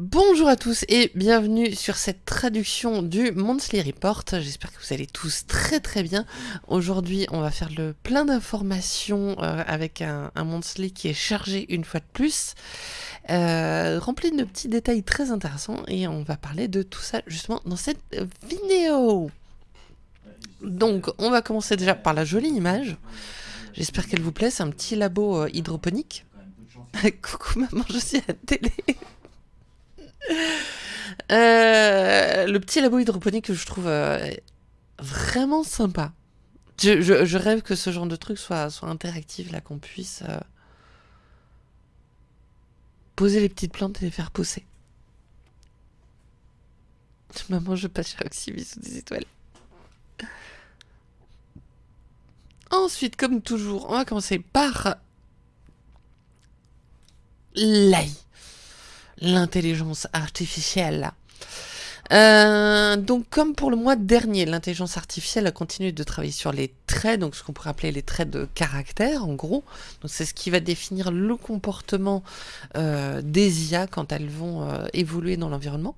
Bonjour à tous et bienvenue sur cette traduction du Monthly Report. J'espère que vous allez tous très très bien. Aujourd'hui, on va faire le plein d'informations euh, avec un, un, Monthly qui est chargé une fois de plus, euh, rempli de petits détails très intéressants et on va parler de tout ça justement dans cette vidéo. Donc, on va commencer déjà par la jolie image. J'espère qu'elle vous plaît. C'est un petit labo euh, hydroponique. Coucou maman, je suis à la télé. Euh, le petit labo hydroponique que je trouve euh, vraiment sympa. Je, rêve que ce genre de truc soit, interactif, là, qu'on puisse euh, poser les petites plantes et les faire pousser. Maman, je passe chez Oxyvis sous des étoiles. Ensuite, comme toujours, on va commencer par l'AI l'intelligence artificielle. Euh, donc comme pour le mois dernier, l'intelligence artificielle a continué de travailler sur les traits, donc ce qu'on pourrait appeler les traits de caractère en gros. C'est ce qui va définir le comportement euh, des IA quand elles vont euh, évoluer dans l'environnement.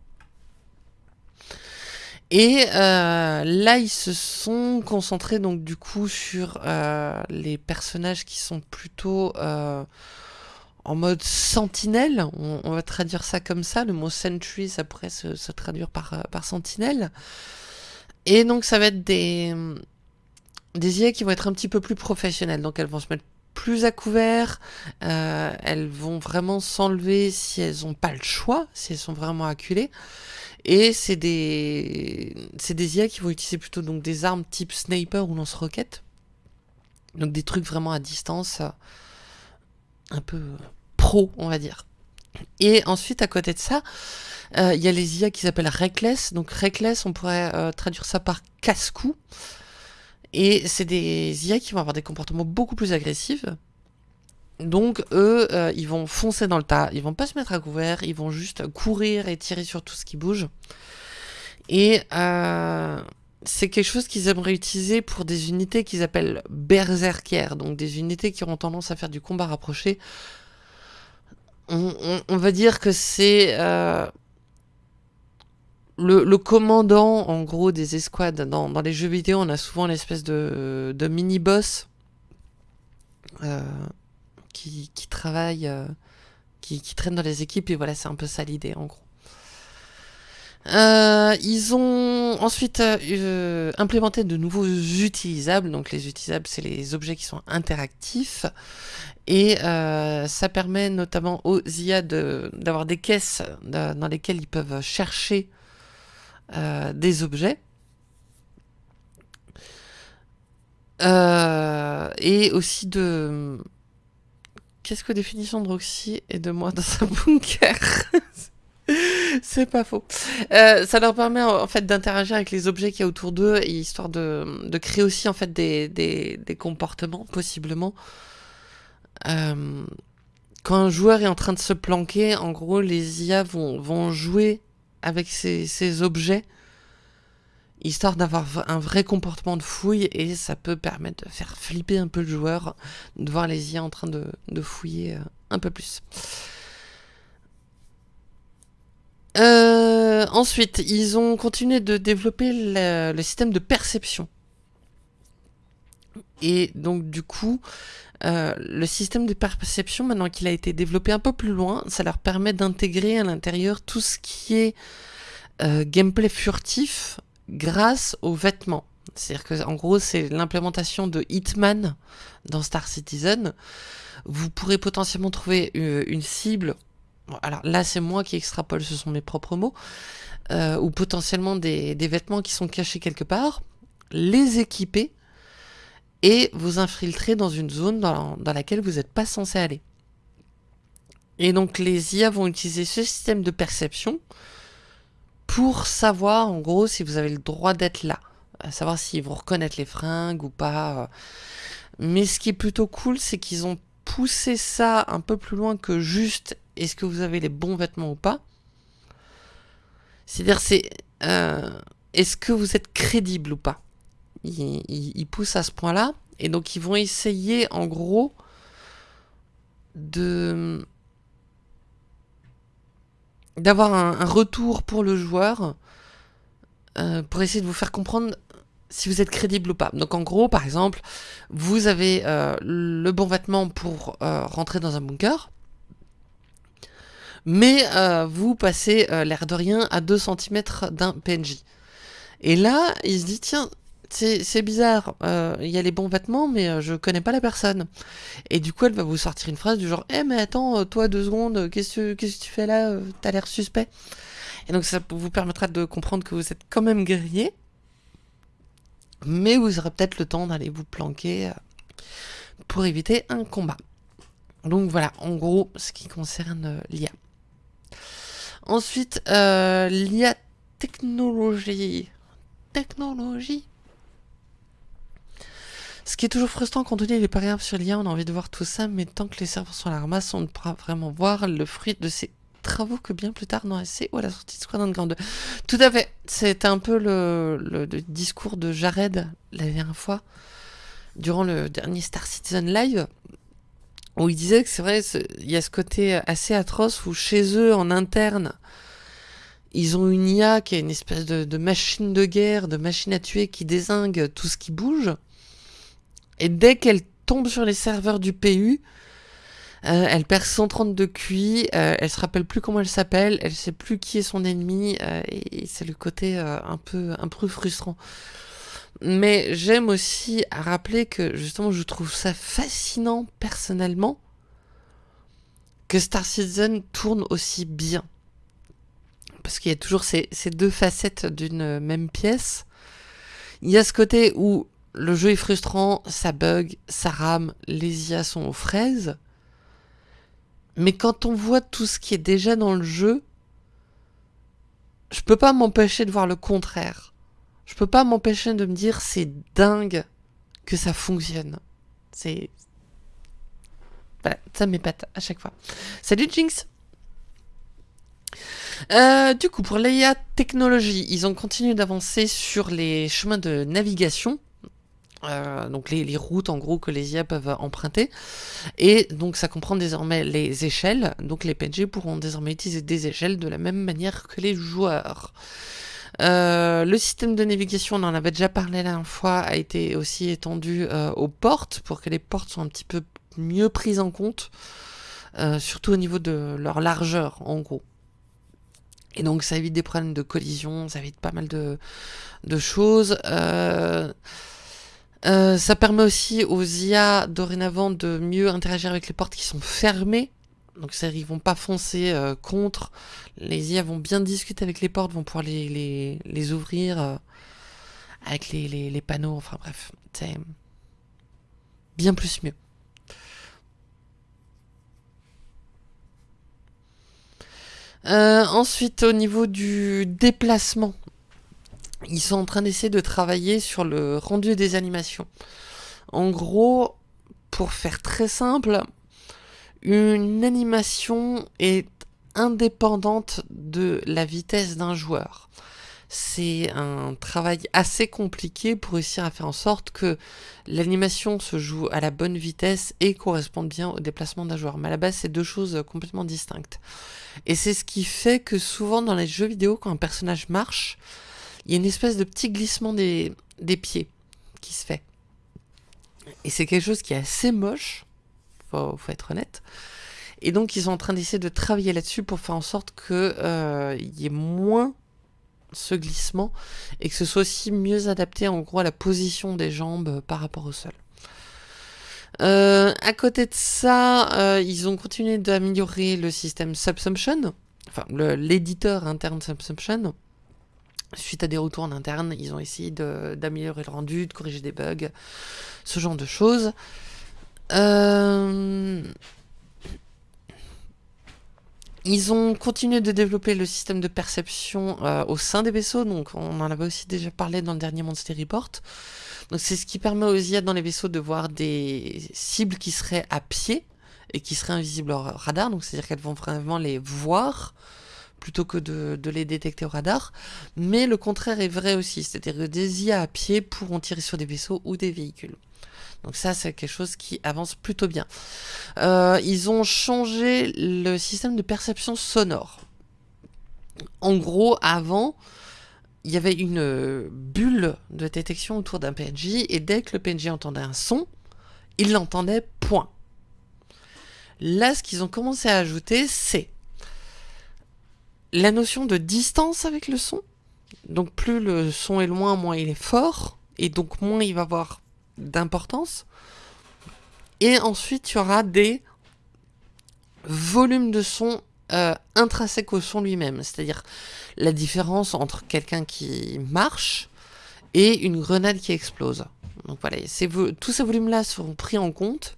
Et là, ils se sont concentrés donc du coup sur les personnages qui sont plutôt en mode sentinelle, on, va traduire ça comme ça, le mot sentry ça pourrait se, se traduire par, euh, par sentinelle. Et donc ça va être des, des IA qui vont être un petit peu plus professionnelles, donc elles vont se mettre plus à couvert, euh, elles vont vraiment s'enlever si elles n'ont pas le choix, si elles sont vraiment acculées. Et c'est des, des IA qui vont utiliser plutôt donc des armes type sniper ou lance-roquette. Donc des trucs vraiment à distance, un peu pro, on va dire. Et ensuite, à côté de ça, il euh, y a les IA qui s'appellent Reckless. Donc Reckless, on pourrait euh, traduire ça par casse-cou. Et c'est des IA qui vont avoir des comportements beaucoup plus agressifs. Donc eux, euh, ils vont foncer dans le tas, ils vont pas se mettre à couvert, ils vont juste courir et tirer sur tout ce qui bouge. Et euh, c'est quelque chose qu'ils aimeraient utiliser pour des unités qu'ils appellent berserkières, donc des unités qui auront tendance à faire du combat rapproché. On, va dire que c'est euh, le, commandant, en gros, des escouades. Dans, les jeux vidéo, on a souvent l'espèce de, mini-boss euh, qui, travaille, euh, qui traîne dans les équipes, et voilà, c'est un peu ça l'idée, en gros. Euh, ils ont ensuite euh, implémenté de nouveaux utilisables. Donc les utilisables, c'est les objets qui sont interactifs. Et euh, ça permet notamment aux IA d'avoir de, des caisses dans lesquelles ils peuvent chercher euh, des objets. Euh, et aussi de... Qu'est-ce que définition de Roxy et de moi dans un bunker? C'est pas faux. Euh, ça leur permet en fait d'interagir avec les objets qu'il y a autour d'eux, histoire de, créer aussi en fait des, comportements, possiblement. Euh, quand un joueur est en train de se planquer, en gros, les IA vont, vont jouer avec ces, ces objets, histoire d'avoir un vrai comportement de fouille, et ça peut permettre de faire flipper un peu le joueur, de voir les IA en train de, de fouiller euh, un peu plus. Euh, ensuite, ils ont continué de développer le, système de perception. Et donc, du coup, euh, le système de perception, maintenant qu'il a été développé un peu plus loin, ça leur permet d'intégrer à l'intérieur tout ce qui est euh, gameplay furtif grâce aux vêtements. C'est-à-dire que, en gros, c'est l'implémentation de Hitman dans Star Citizen. Vous pourrez potentiellement trouver une cible alors là c'est moi qui extrapole, ce sont mes propres mots, euh, ou potentiellement des, vêtements qui sont cachés quelque part, les équiper et vous infiltrer dans une zone dans, laquelle vous n'êtes pas censé aller. Et donc les IA vont utiliser ce système de perception pour savoir en gros si vous avez le droit d'être là, savoir s'ils vont reconnaître les fringues ou pas. Mais ce qui est plutôt cool, c'est qu'ils ont poussé ça un peu plus loin que juste est-ce que vous avez les bons vêtements ou pas. C'est-à-dire, c'est euh, est-ce que vous êtes crédible ou pas. Ils, poussent à ce point-là, et donc ils vont essayer, en gros, de d'avoir un, retour pour le joueur euh, pour essayer de vous faire comprendre si vous êtes crédible ou pas. Donc en gros, par exemple, vous avez euh, le bon vêtement pour rentrer dans un bunker, mais vous passez l'air de rien à 2 cm d'un PNJ. Et là, il se dit, tiens, c'est bizarre, il y a les bons vêtements, mais je connais pas la personne. Et du coup, elle va vous sortir une phrase du genre, eh mais attends, toi deux secondes, qu'est-ce que tu fais là T'as l'air suspect. Et donc ça vous permettra de comprendre que vous êtes quand même guerrier, mais vous aurez peut-être le temps d'aller vous planquer euh, pour éviter un combat. Donc voilà, en gros, ce qui concerne euh, l'IA. Ensuite, euh, l'IA technologie. Technologie. Ce qui est toujours frustrant quand on dit les paramètres sur l'IA, on a envie de voir tout ça, mais tant que les serveurs sont à la ramasse, on ne pourra vraiment voir le fruit de ces travaux que bien plus tard dans SC ou à la sortie de Squadron 2. Tout à fait, c'était un peu le, discours de Jared la dernière fois, durant le dernier Star Citizen Live, où il disait que c'est vrai, il y a ce côté assez atroce où chez eux, en interne, ils ont une IA qui est une espèce de, machine de guerre, de machine à tuer qui désingue tout ce qui bouge. Et dès qu'elle tombe sur les serveurs du PU, euh, elle perd 130 de QI, euh, elle se rappelle plus comment elle s'appelle, elle sait plus qui est son ennemi, euh, et, c'est le côté un peu un peu frustrant. Mais j'aime aussi à rappeler que justement je trouve ça fascinant personnellement que Star Citizen tourne aussi bien. Parce qu'il y a toujours ces, ces deux facettes d'une même pièce. Il y a ce côté où le jeu est frustrant, ça bug, ça rame, les IA sont aux fraises. Mais quand on voit tout ce qui est déjà dans le jeu, je peux pas m'empêcher de voir le contraire. Je peux pas m'empêcher de me dire c'est dingue que ça fonctionne. C'est. Voilà, ça m'épate à chaque fois. Salut Jinx! Euh, du coup, pour l'IA technologie, ils ont continué d'avancer sur les chemins de navigation. Euh, donc les, routes en gros que les IA peuvent emprunter et donc ça comprend désormais les échelles donc les PNG pourront désormais utiliser des échelles de la même manière que les joueurs euh, le système de navigation, on en avait déjà parlé la dernière fois, a été aussi étendu euh, aux portes pour que les portes soient un petit peu mieux prises en compte, surtout au niveau de leur largeur en gros. Et donc ça évite des problèmes de collision, ça évite pas mal de, choses. Euh, ça permet aussi aux IA dorénavant de mieux interagir avec les portes qui sont fermées. Donc ça, ils vont pas foncer euh, contre. Les IA vont bien discuter avec les portes, vont pouvoir les, les, les ouvrir euh, avec les, les, panneaux. Enfin bref, c'est bien plus mieux. ensuite, au niveau du déplacement, ils sont en train d'essayer de travailler sur le rendu des animations. En gros, pour faire très simple, une animation est indépendante de la vitesse d'un joueur. C'est un travail assez compliqué pour réussir à faire en sorte que l'animation se joue à la bonne vitesse et corresponde bien au déplacement d'un joueur. Mais à la base, c'est deux choses complètement distinctes. Et c'est ce qui fait que souvent dans les jeux vidéo, quand un personnage marche, il y a une espèce de petit glissement des, pieds qui se fait. Et c'est quelque chose qui est assez moche, faut, faut être honnête. Et donc ils sont en train d'essayer de travailler là-dessus pour faire en sorte qu'il euh, y ait moins ce glissement et que ce soit aussi mieux adapté en gros à la position des jambes par rapport au sol. Euh, à côté de ça, euh, ils ont continué d'améliorer le système Subsumption, enfin l'éditeur interne Subsumption, Suite à des retours en interne, ils ont essayé d'améliorer le rendu, de corriger des bugs, ce genre de choses. Euh, ils ont continué de développer le système de perception euh, au sein des vaisseaux, donc on en avait aussi déjà parlé dans le dernier Monster Report. Donc c'est ce qui permet aux IA dans les vaisseaux de voir des cibles qui seraient à pied et qui seraient invisibles au radar, donc c'est-à-dire qu'elles vont vraiment les voir plutôt que de, les détecter au radar. Mais le contraire est vrai aussi, c'est-à-dire que des IA à pied pourront tirer sur des vaisseaux ou des véhicules. Donc ça, c'est quelque chose qui avance plutôt bien. Euh, ils ont changé le système de perception sonore. En gros, avant, il y avait une bulle de détection autour d'un PNJ, et dès que le PNJ entendait un son, il l'entendait point. Là, ce qu'ils ont commencé à ajouter, c'est la notion de distance avec le son. Donc plus le son est loin, moins il est fort, et donc moins il va avoir d'importance. Et ensuite, il y aura des volumes de son euh, intrinsèques au son lui-même, c'est-à-dire la différence entre quelqu'un qui marche et une grenade qui explose. Donc voilà, tous ces volumes-là seront pris en compte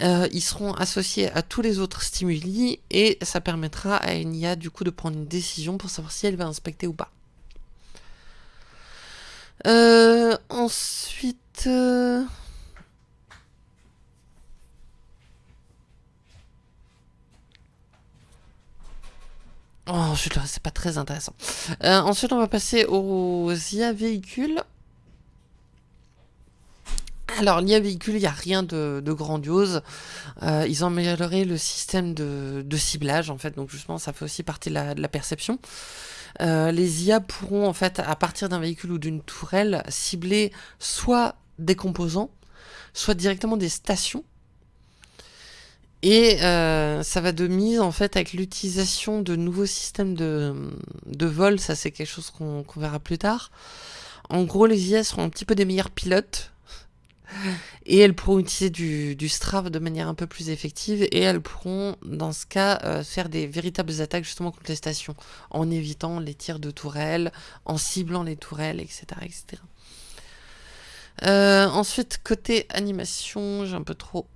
euh, ils seront associés à tous les autres stimuli et ça permettra à une IA du coup de prendre une décision pour savoir si elle va inspecter ou pas. Euh, ensuite... Euh, oh, c'est pas très intéressant. ensuite, on va passer aux IA véhicules. Alors, l'IA véhicule, il n'y a rien de, grandiose. Euh, ils ont amélioré le système de, ciblage, en fait. Donc, justement, ça fait aussi partie de la, perception. Euh, les IA pourront, en fait, à partir d'un véhicule ou d'une tourelle, cibler soit des composants, soit directement des stations. Et euh, ça va de mise, en fait, avec l'utilisation de nouveaux systèmes de, vol. Ça, c'est quelque chose qu'on verra plus tard. En gros, les IA seront un petit peu des meilleurs pilotes et elles pourront utiliser du, du Strav de manière un peu plus effective et elles pourront dans ce cas euh, faire des véritables attaques justement contre les stations en évitant les tirs de tourelles, en ciblant les tourelles, etc. etc. Euh, ensuite, côté animation, j'ai un peu trop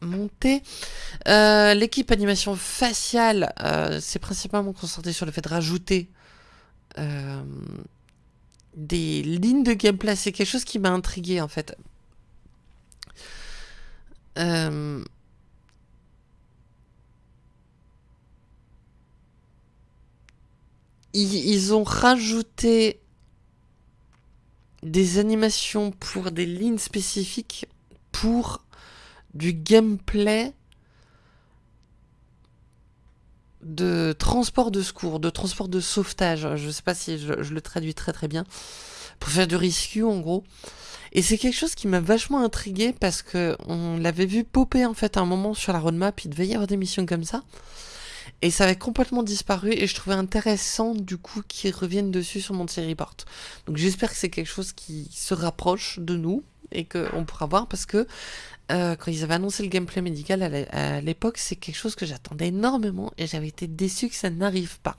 monté. Euh, l'équipe animation faciale, c'est principalement concentré sur le fait de rajouter des lignes de gameplay. C'est quelque chose qui m'a intrigué en fait. Euh, ils, ont rajouté des animations pour des lignes spécifiques pour du gameplay de transport de secours, de transport de sauvetage. Je sais pas si je, le traduis très très bien. Pour faire du rescue en gros. Et c'est quelque chose qui m'a vachement intrigué parce que on l'avait vu popper en fait à un moment sur la roadmap, il devait y avoir des missions comme ça. Et ça avait complètement disparu et je trouvais intéressant du coup qu'ils reviennent dessus sur mon report. Donc j'espère que c'est quelque chose qui se rapproche de nous et qu'on pourra voir parce que euh, quand ils avaient annoncé le gameplay médical à l'époque, c'est quelque chose que j'attendais énormément et j'avais été déçu que ça n'arrive pas.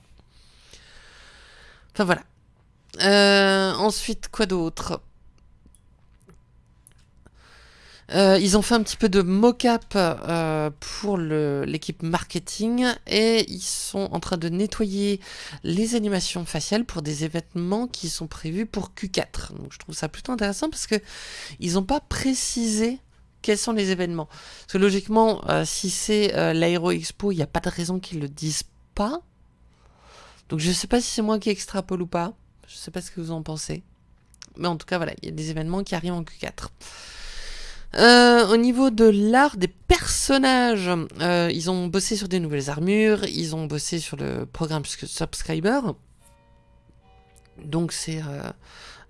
Enfin voilà. Euh, ensuite, quoi d'autre? Euh, ils ont fait un petit peu de mock-up euh, pour l'équipe marketing et ils sont en train de nettoyer les animations faciales pour des événements qui sont prévus pour Q4. Donc je trouve ça plutôt intéressant parce que ils n'ont pas précisé quels sont les événements. Parce que logiquement, euh, si c'est l'Aero Expo, il n'y a pas de raison qu'ils le disent pas. Donc je ne sais pas si c'est moi qui extrapole ou pas. Je ne sais pas ce que vous en pensez. Mais en tout cas, voilà, il y a des événements qui arrivent en Q4. Euh, au niveau de l'art des personnages, euh, ils ont bossé sur des nouvelles armures, ils ont bossé sur le programme Subscriber. Donc c'est euh,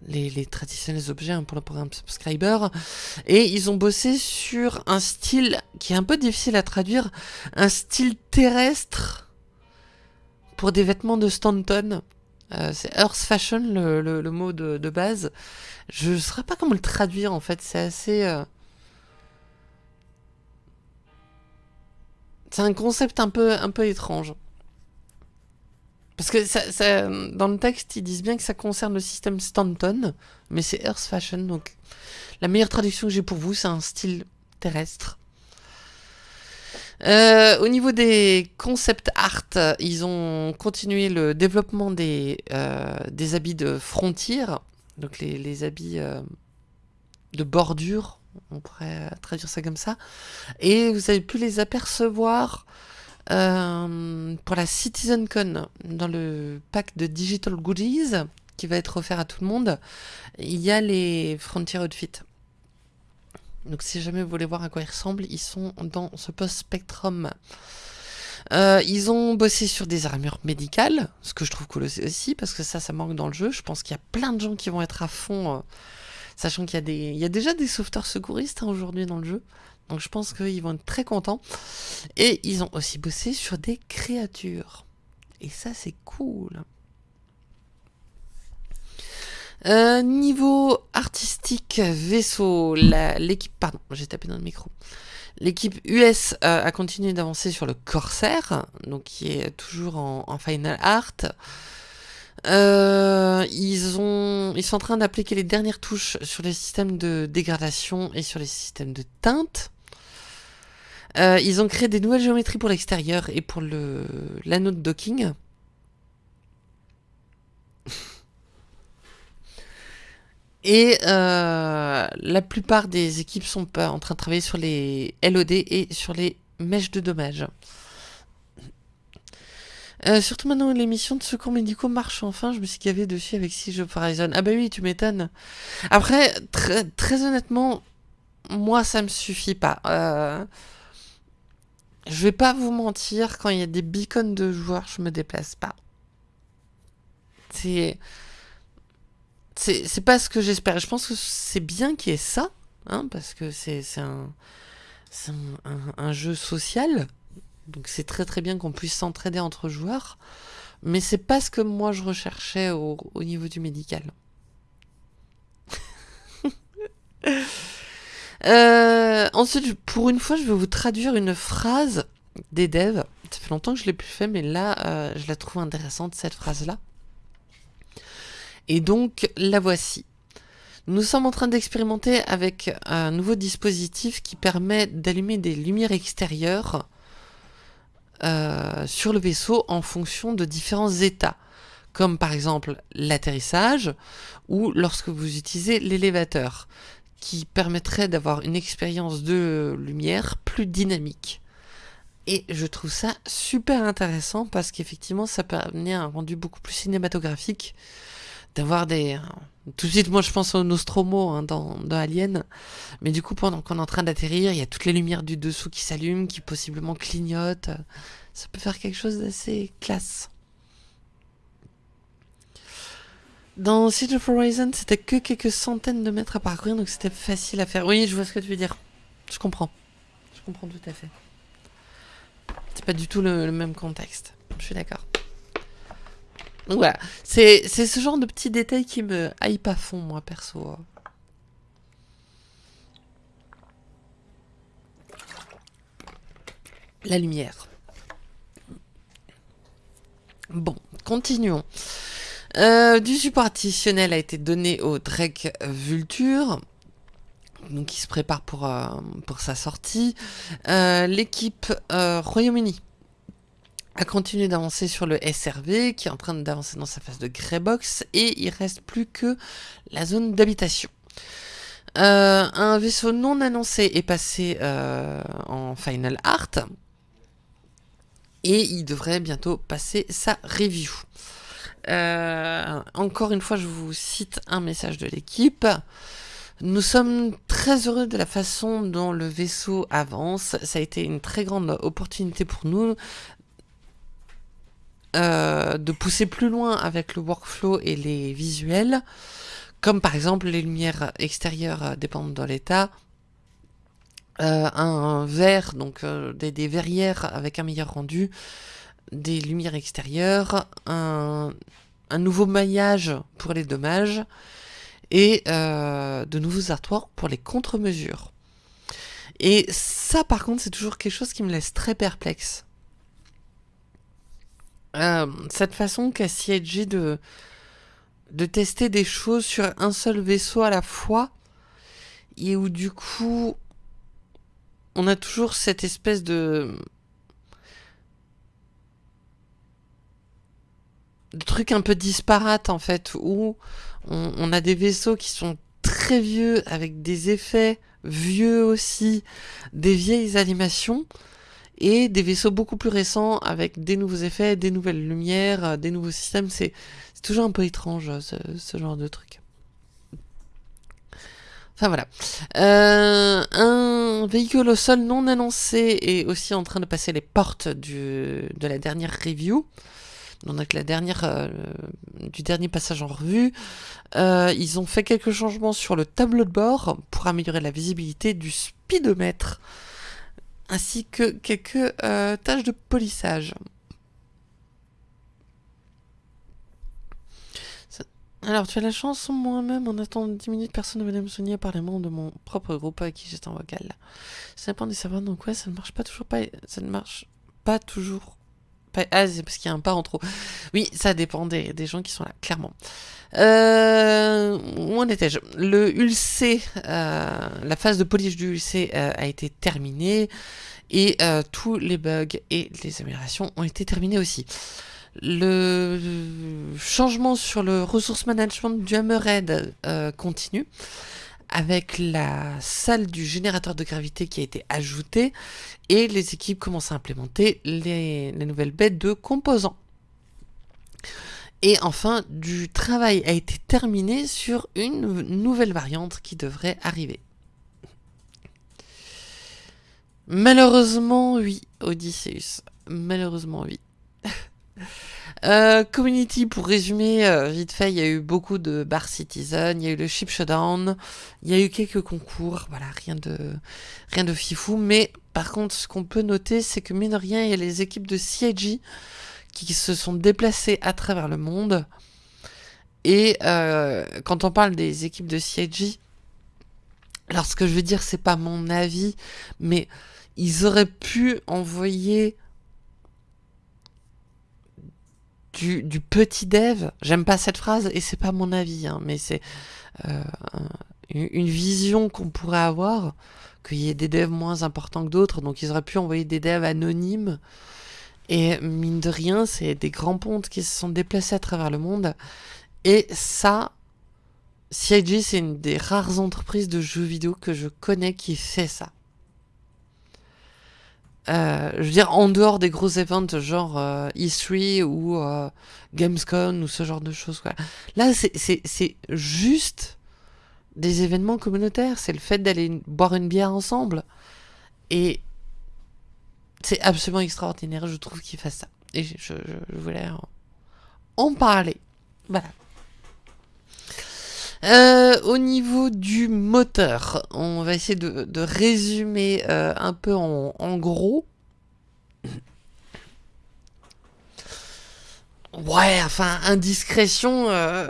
les, traditionnels objets hein, pour le programme Subscriber. Et ils ont bossé sur un style qui est un peu difficile à traduire, un style terrestre pour des vêtements de Stanton. c'est Earth Fashion le, mot de, de, base. Je ne saurais pas comment le traduire en fait, c'est assez... C'est un concept un peu, un peu étrange. Parce que dans le texte, ils disent bien que ça concerne le système Stanton, mais c'est Earth Fashion, donc la meilleure traduction que j'ai pour vous, c'est un style terrestre. Euh, au niveau des concept art, ils ont continué le développement des, euh, des habits de frontière, donc les, les habits euh, de bordure, on pourrait traduire ça comme ça. Et vous avez pu les apercevoir euh, pour la CitizenCon dans le pack de Digital Goodies qui va être offert à tout le monde. Il y a les Frontier Outfit. Donc si jamais vous voulez voir à quoi ils ressemblent, ils sont dans ce post Spectrum. Euh, ils ont bossé sur des armures médicales, ce que je trouve cool aussi, parce que ça, ça manque dans le jeu. Je pense qu'il y a plein de gens qui vont être à fond, euh, sachant qu'il y, a il y a déjà des sauveteurs secouristes hein, aujourd'hui dans le jeu. Donc je pense qu'ils vont être très contents. Et ils ont aussi bossé sur des créatures. Et ça, c'est cool. Euh, niveau artistique, vaisseau, l'équipe... Pardon, j'ai tapé dans le micro. L'équipe US euh, a continué d'avancer sur le Corsair, donc qui est toujours en, final art. Euh, ils, ont, ils sont en train d'appliquer les dernières touches sur les systèmes de dégradation et sur les systèmes de teinte. Euh, ils ont créé des nouvelles géométries pour l'extérieur et pour l'anneau de docking. Et euh, la plupart des équipes sont en train de travailler sur les LOD et sur les mèches de dommages. Euh, surtout maintenant les missions de secours médicaux marchent enfin, je me suis gavé dessus avec Siege of Horizon. Ah bah oui, tu m'étonnes. Après, très, honnêtement, moi ça me suffit pas. Euh, je vais pas vous mentir, quand il y a des beacons de joueurs, je me déplace pas. C'est c'est pas ce que j'espère. Je pense que c'est bien qu'il y ait ça, hein, parce que c'est un, un, jeu social. Donc c'est très très bien qu'on puisse s'entraider entre joueurs. Mais c'est pas ce que moi je recherchais au, au niveau du médical. euh, ensuite, pour une fois, je vais vous traduire une phrase des devs. Ça fait longtemps que je l'ai plus fait, mais là, euh, je la trouve intéressante, cette phrase-là. Et donc, la voici. Nous sommes en train d'expérimenter avec un nouveau dispositif qui permet d'allumer des lumières extérieures euh, sur le vaisseau en fonction de différents états, comme par exemple l'atterrissage ou lorsque vous utilisez l'élévateur, qui permettrait d'avoir une expérience de lumière plus dynamique. Et je trouve ça super intéressant parce qu'effectivement ça peut amener un rendu beaucoup plus cinématographique d'avoir des... Tout de suite, moi, je pense au Nostromo hein, dans, Alien. Mais du coup, pendant qu'on est en train d'atterrir, il y a toutes les lumières du dessous qui s'allument, qui possiblement clignotent. Ça peut faire quelque chose d'assez classe. Dans Siege of Horizon, c'était que quelques centaines de mètres à parcourir, donc c'était facile à faire. Oui, je vois ce que tu veux dire. Je comprends. Je comprends tout à fait. C'est pas du tout le même contexte. Je suis d'accord. Voilà, c'est ce genre de petits détails qui me hype à fond, moi, perso. La lumière. Bon, continuons. Euh, du support additionnel a été donné au Drake Vulture, donc qui se prépare pour, euh, sa sortie. Euh, l'équipe Royaume-Uni a continué d'avancer sur le SRV qui est en train d'avancer dans sa phase de greybox et il reste plus que la zone d'habitation. Euh, un vaisseau non annoncé est passé euh, en Final Art et il devrait bientôt passer sa review. Euh, encore une fois, je vous cite un message de l'équipe. Nous sommes très heureux de la façon dont le vaisseau avance. Ça a été une très grande opportunité pour nous euh, de pousser plus loin avec le workflow et les visuels, comme par exemple les lumières extérieures euh, dépendent de l'état, euh, un verre, donc des, verrières avec un meilleur rendu, des lumières extérieures, un, nouveau maillage pour les dommages, et de nouveaux artoirs pour les contre-mesures. Et ça par contre c'est toujours quelque chose qui me laisse très perplexe. Euh, cette façon qu'a CIG de, tester des choses sur un seul vaisseau à la fois, et où du coup, on a toujours cette espèce de... truc un peu disparate en fait, où on a des vaisseaux qui sont très vieux, avec des effets vieux aussi, des vieilles animations, et des vaisseaux beaucoup plus récents avec des nouveaux effets, des nouvelles lumières, euh, des nouveaux systèmes. C'est toujours un peu étrange ce, genre de truc. Enfin voilà. Euh, un véhicule au sol non annoncé est aussi en train de passer les portes du, de la dernière review. Donc la dernière, euh, du dernier passage en revue. Euh, ils ont fait quelques changements sur le tableau de bord pour améliorer la visibilité du speedomètre. Ainsi que quelques tâches de polissage. Alors, tu as la chance, moi-même, en attendant 10 minutes, personne ne venait me soigner par les membres de mon propre groupe avec qui j'étais en vocal. Ça dépend des serveurs, donc ouais, ça ne marche pas toujours pas. Ça ne marche pas toujours. Ah, c'est parce qu'il y a un pas en trop. Oui, ça dépend des, gens qui sont là, clairement. Euh, où en étais-je? Le ULC, euh, la phase de polish du ULC euh, a été terminée et tous les bugs et les améliorations ont été terminés aussi. Le changement sur le ressource management du Hammerhead euh, continue avec la salle du générateur de gravité qui a été ajoutée et les équipes commencent à implémenter les, nouvelles bêtes de composants. Et enfin, du travail a été terminé sur une nouvelle variante qui devrait arriver. Malheureusement, oui, Odysseus. Malheureusement, oui. Euh, community, pour résumer, euh, vite fait, il y a eu beaucoup de bar citizen, il y a eu le ship showdown, il y a eu quelques concours, voilà, rien de, rien de fifou, mais par contre, ce qu'on peut noter, c'est que mine de rien, il y a les équipes de CIG qui se sont déplacées à travers le monde, et euh, quand on parle des équipes de CIG, alors ce que je veux dire, c'est pas mon avis, mais ils auraient pu envoyer du, petit dev. J'aime pas cette phrase et c'est pas mon avis, hein, mais c'est euh, une vision qu'on pourrait avoir, qu'il y ait des devs moins importants que d'autres, donc ils auraient pu envoyer des devs anonymes. Et mine de rien, c'est des grands pontes qui se sont déplacés à travers le monde. Et ça, CIG, c'est une des rares entreprises de jeux vidéo que je connais qui fait ça. Euh, je veux dire, en dehors des gros events genre euh, E3 ou euh, Gamescom ou ce genre de choses. Quoi. Là, c'est juste des événements communautaires. C'est le fait d'aller boire une bière ensemble. Et c'est absolument extraordinaire, je trouve, qu'ils fassent ça. Et je, je voulais en parler. Voilà. Euh, au niveau du moteur, on va essayer de, résumer euh, un peu en, gros. Ouais, enfin, indiscrétion. Euh,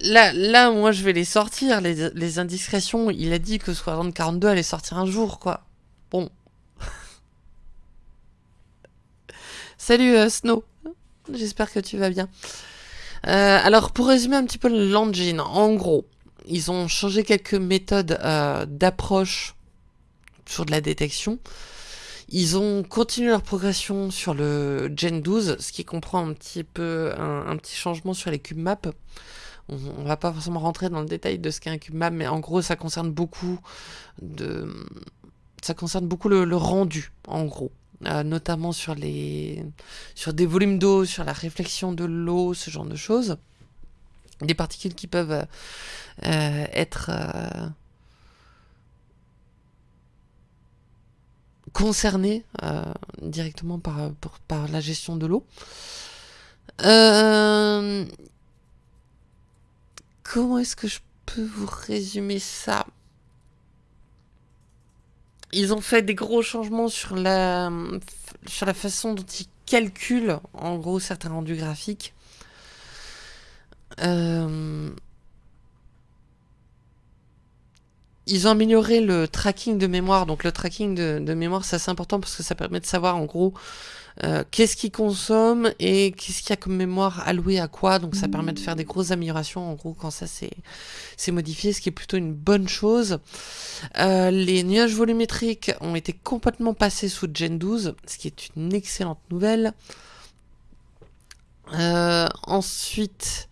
là, là, moi, je vais les sortir, les, indiscrétions. Il a dit que Squadron 42 allait sortir un jour, quoi. Bon. Salut, Snow. J'espère que tu vas bien. Euh, alors, pour résumer un petit peu l'engine, en gros, ils ont changé quelques méthodes euh, d'approche sur de la détection. Ils ont continué leur progression sur le Gen 12, ce qui comprend un petit peu un, petit changement sur les cube maps. On, va pas forcément rentrer dans le détail de ce qu'est un cube map, mais en gros, ça concerne beaucoup de, ça concerne beaucoup le rendu, en gros. Euh, notamment sur les sur des volumes d'eau, sur la réflexion de l'eau, ce genre de choses. Des particules qui peuvent euh, euh, être concernées directement par, par la gestion de l'eau. comment est-ce que je peux vous résumer ça? Ils ont fait des gros changements sur la, façon dont ils calculent, en gros, certains rendus graphiques. Euh, ils ont amélioré le tracking de mémoire. Donc le tracking de, mémoire, c'est assez important parce que ça permet de savoir en gros euh, qu'est-ce qu'il consomme et qu'est-ce qu'il y a comme mémoire allouée à quoi. Donc ça permet de faire des grosses améliorations en gros quand ça c'est modifié, ce qui est plutôt une bonne chose. Euh, les nuages volumétriques ont été complètement passés sous Gen 12, ce qui est une excellente nouvelle. Euh, ensuite,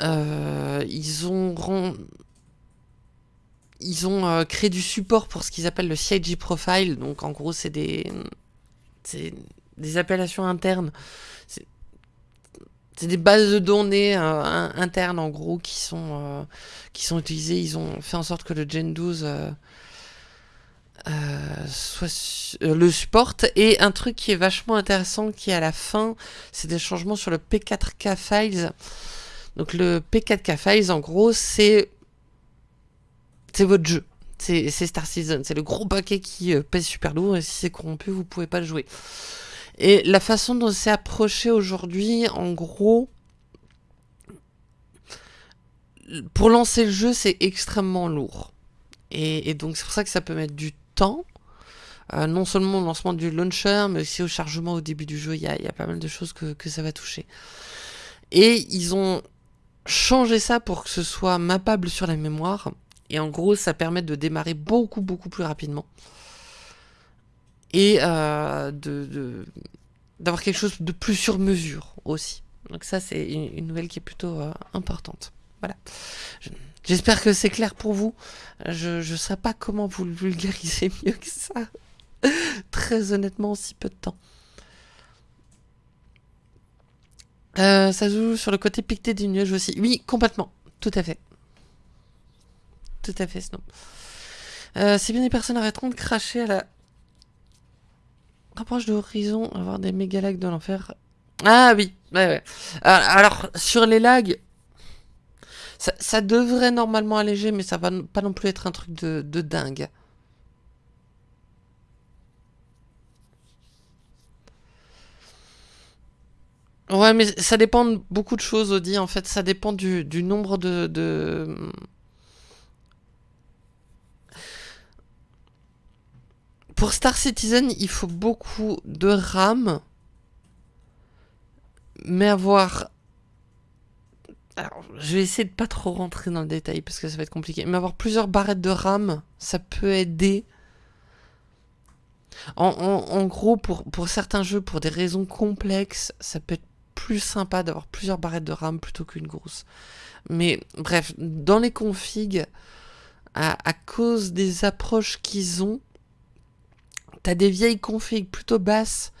ils ont ils ont créé du support pour ce qu'ils appellent le CIG profile. Donc en gros, c'est des des appellations internes. c'est des bases de données internes en gros qui sont, qui sont utilisées. Ils ont fait en sorte que le Gen 12 soit, le supporte. Et un truc qui est vachement intéressant qui est à la fin, c'est des changements sur le P4K Files. Donc le P4K Files, en gros, c'est c'est votre jeu. C'est Star Citizen. C'est le gros paquet qui pèse super lourd et si c'est corrompu, vous pouvez pas le jouer. Et la façon dont c'est approché aujourd'hui, en gros, pour lancer le jeu, c'est extrêmement lourd. Et, donc c'est pour ça que ça peut mettre du temps. Euh, non seulement au lancement du launcher, mais aussi au chargement au début du jeu. Il y a, pas mal de choses que, ça va toucher. Et ils ont changé ça pour que ce soit mappable sur la mémoire. Et en gros, ça permet de démarrer beaucoup, beaucoup plus rapidement et euh, de d'avoir quelque chose de plus sur mesure aussi. Donc ça, c'est une, nouvelle qui est plutôt euh, importante. Voilà. J'espère que c'est clair pour vous. Je ne sais pas comment vous le vulgarisez mieux que ça. Très honnêtement, en si peu de temps. Euh, ça joue sur le côté piqueté des nuages aussi. Oui, complètement. Tout à fait. Tout à fait, Snow. Euh, c'est bien des personnes arrêteront de cracher à la Rapproche de Horizon, avoir des méga lags de l'enfer. Ah oui, ouais. Alors, sur les lags, ça, devrait normalement alléger, mais ça va pas non plus être un truc de, dingue. Ouais, mais ça dépend de beaucoup de choses, Audi. En fait, ça dépend du, nombre de, Pour Star Citizen, il faut beaucoup de RAM. Mais avoir... Alors, je vais essayer de pas trop rentrer dans le détail parce que ça va être compliqué. Mais avoir plusieurs barrettes de RAM, ça peut aider. En, gros, pour, pour certains jeux, pour des raisons complexes, ça peut être plus sympa d'avoir plusieurs barrettes de RAM plutôt qu'une grosse. Mais bref, dans les configs, à cause des approches qu'ils ont, T'as des vieilles configs plutôt basses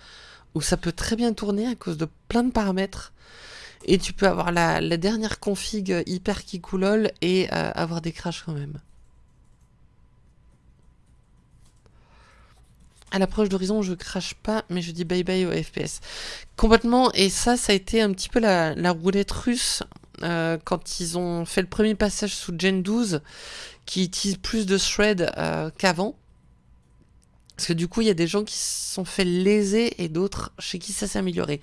où ça peut très bien tourner à cause de plein de paramètres. Et tu peux avoir la, dernière config hyper kikoulol et euh, avoir des crashs quand même. À l'approche d'Horizon, je crache pas, mais je dis bye bye au FPS. Complètement, et ça, ça a été un petit peu la, roulette russe euh, quand ils ont fait le premier passage sous Gen 12, qui utilise plus de thread euh, qu'avant. Parce que du coup, il y a des gens qui se sont fait léser et d'autres chez qui ça s'est amélioré.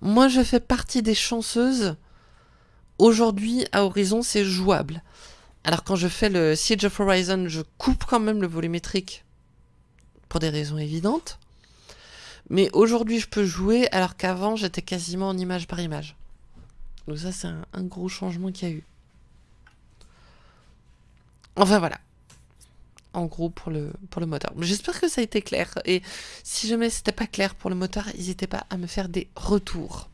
Moi, je fais partie des chanceuses. Aujourd'hui, à Horizon, c'est jouable. Alors quand je fais le Siege of Horizon, je coupe quand même le volumétrique pour des raisons évidentes. Mais aujourd'hui, je peux jouer alors qu'avant, j'étais quasiment en image par image. Donc ça, c'est un, un gros changement qu'il y a eu. Enfin voilà en gros pour le, pour moteur. J'espère que ça a été clair. Et si jamais c'était pas clair pour le moteur, n'hésitez pas à me faire des retours.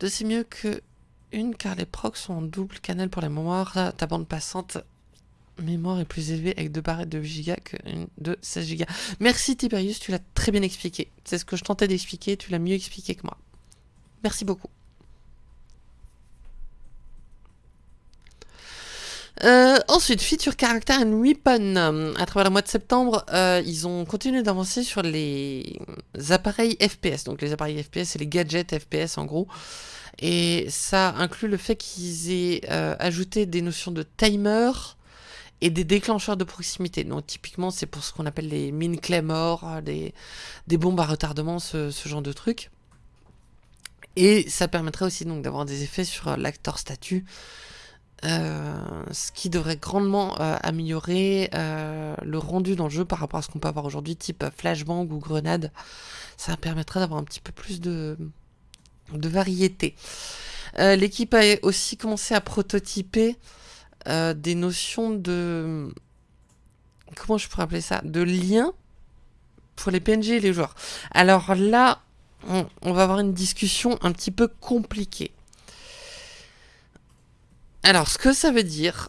De c'est mieux que une car les procs sont en double canal pour la mémoire. Ta bande passante mémoire est plus élevée avec deux barrettes de 8 Go qu'une de 16 Go. Merci Tiberius, tu l'as très bien expliqué. C'est ce que je tentais d'expliquer, tu l'as mieux expliqué que moi. Merci beaucoup. Euh, ensuite, feature character and weapon. À travers le mois de septembre, euh, ils ont continué d'avancer sur les appareils FPS. Donc les appareils FPS, c'est les gadgets FPS en gros. Et ça inclut le fait qu'ils aient euh, ajouté des notions de timer et des déclencheurs de proximité. Donc typiquement, c'est pour ce qu'on appelle les mines claymore, des, des bombes à retardement, ce, ce genre de trucs. Et ça permettrait aussi donc d'avoir des effets sur l'acteur statut euh, ce qui devrait grandement euh, améliorer euh, le rendu dans le jeu par rapport à ce qu'on peut avoir aujourd'hui, type flashbang ou grenade. Ça permettrait d'avoir un petit peu plus de, de variété. L'équipe a aussi commencé à prototyper des notions de... Comment je pourrais appeler ça De lien pour les PNG et les joueurs. Alors là, on va avoir une discussion un petit peu compliquée. Alors, ce que ça veut dire,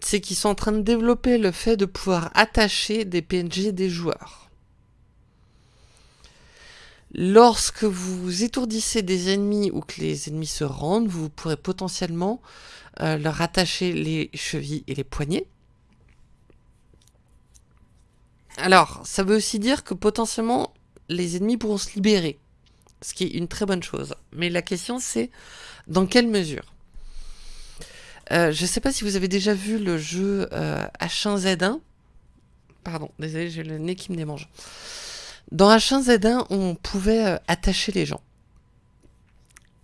c'est qu'ils sont en train de développer le fait de pouvoir attacher des PNG des joueurs. Lorsque vous étourdissez des ennemis ou que les ennemis se rendent, vous pourrez potentiellement euh, leur attacher les chevilles et les poignets. Alors, ça veut aussi dire que potentiellement les ennemis pourront se libérer, ce qui est une très bonne chose. Mais la question c'est dans quelle mesure? Euh, Je ne sais pas si vous avez déjà vu le jeu H1Z1. Euh, Pardon, désolé, j'ai le nez qui me démange. Dans H1Z1, on pouvait euh, attacher les gens.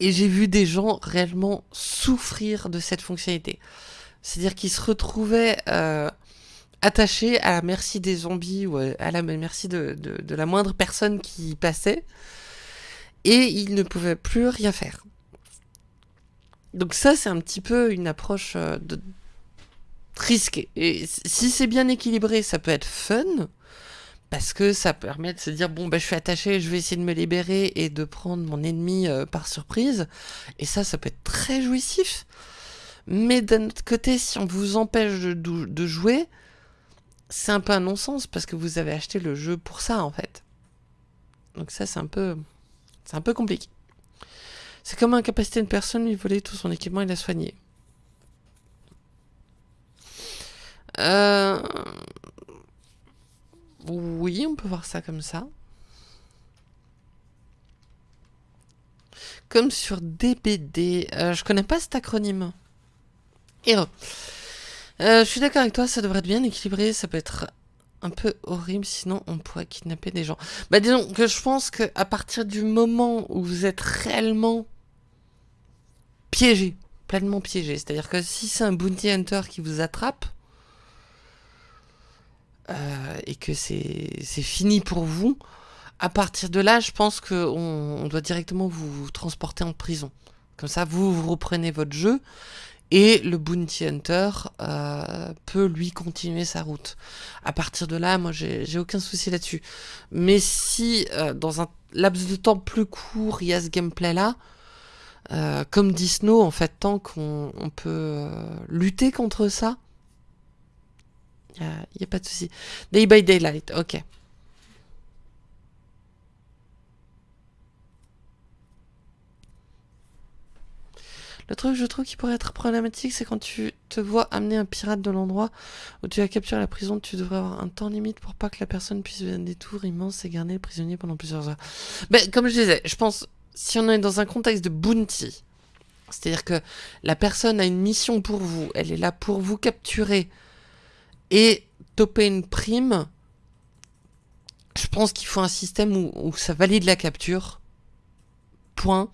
Et j'ai vu des gens réellement souffrir de cette fonctionnalité. C'est-à-dire qu'ils se retrouvaient euh, attachés à la merci des zombies ou à la merci de, la moindre personne qui passait. Et ils ne pouvaient plus rien faire. Donc ça, c'est un petit peu une approche euh, de... risquée. Et si c'est bien équilibré, ça peut être fun parce que ça permet de se dire bon ben je suis attaché, je vais essayer de me libérer et de prendre mon ennemi euh, par surprise. Et ça, ça peut être très jouissif. Mais d'un autre côté, si on vous empêche de, jouer, c'est un peu un non-sens parce que vous avez acheté le jeu pour ça en fait. Donc ça, c'est un peu, c'est un peu compliqué. C'est comme incapacité une personne lui voler tout son équipement et la soigner. Euh, oui, on peut voir ça comme ça. Comme sur DBD. Euh, je connais pas cet acronyme. Hero. Euh, je suis d'accord avec toi, ça devrait être bien équilibré. Ça peut être un peu horrible, sinon on pourrait kidnapper des gens. Bah disons que je pense qu'à partir du moment où vous êtes réellement piégé, pleinement piégé, c'est-à-dire que si c'est un bounty hunter qui vous attrape, euh, et que c'est fini pour vous, à partir de là, je pense qu'on on doit directement vous, transporter en prison. Comme ça, vous, reprenez votre jeu et le Bounty Hunter euh, peut lui continuer sa route. À partir de là, moi, j'ai aucun souci là-dessus. Mais si, euh, dans un laps de temps plus court, il y a ce gameplay-là, comme dit Snow, en fait, tant qu'on peut lutter contre ça, il n'y a, pas de souci. Day by daylight, ok. Le truc, je trouve, qui pourrait être problématique, c'est quand tu te vois amener un pirate de l'endroit où tu as capturé la prison, tu devrais avoir un temps limite pour pas que la personne puisse faire des tours immenses et garder le prisonnier pendant plusieurs heures. Mais comme je disais, je pense, si on est dans un contexte de bounty, c'est-à-dire que la personne a une mission pour vous, elle est là pour vous capturer et toper une prime, je pense qu'il faut un système où, ça valide la capture. Point.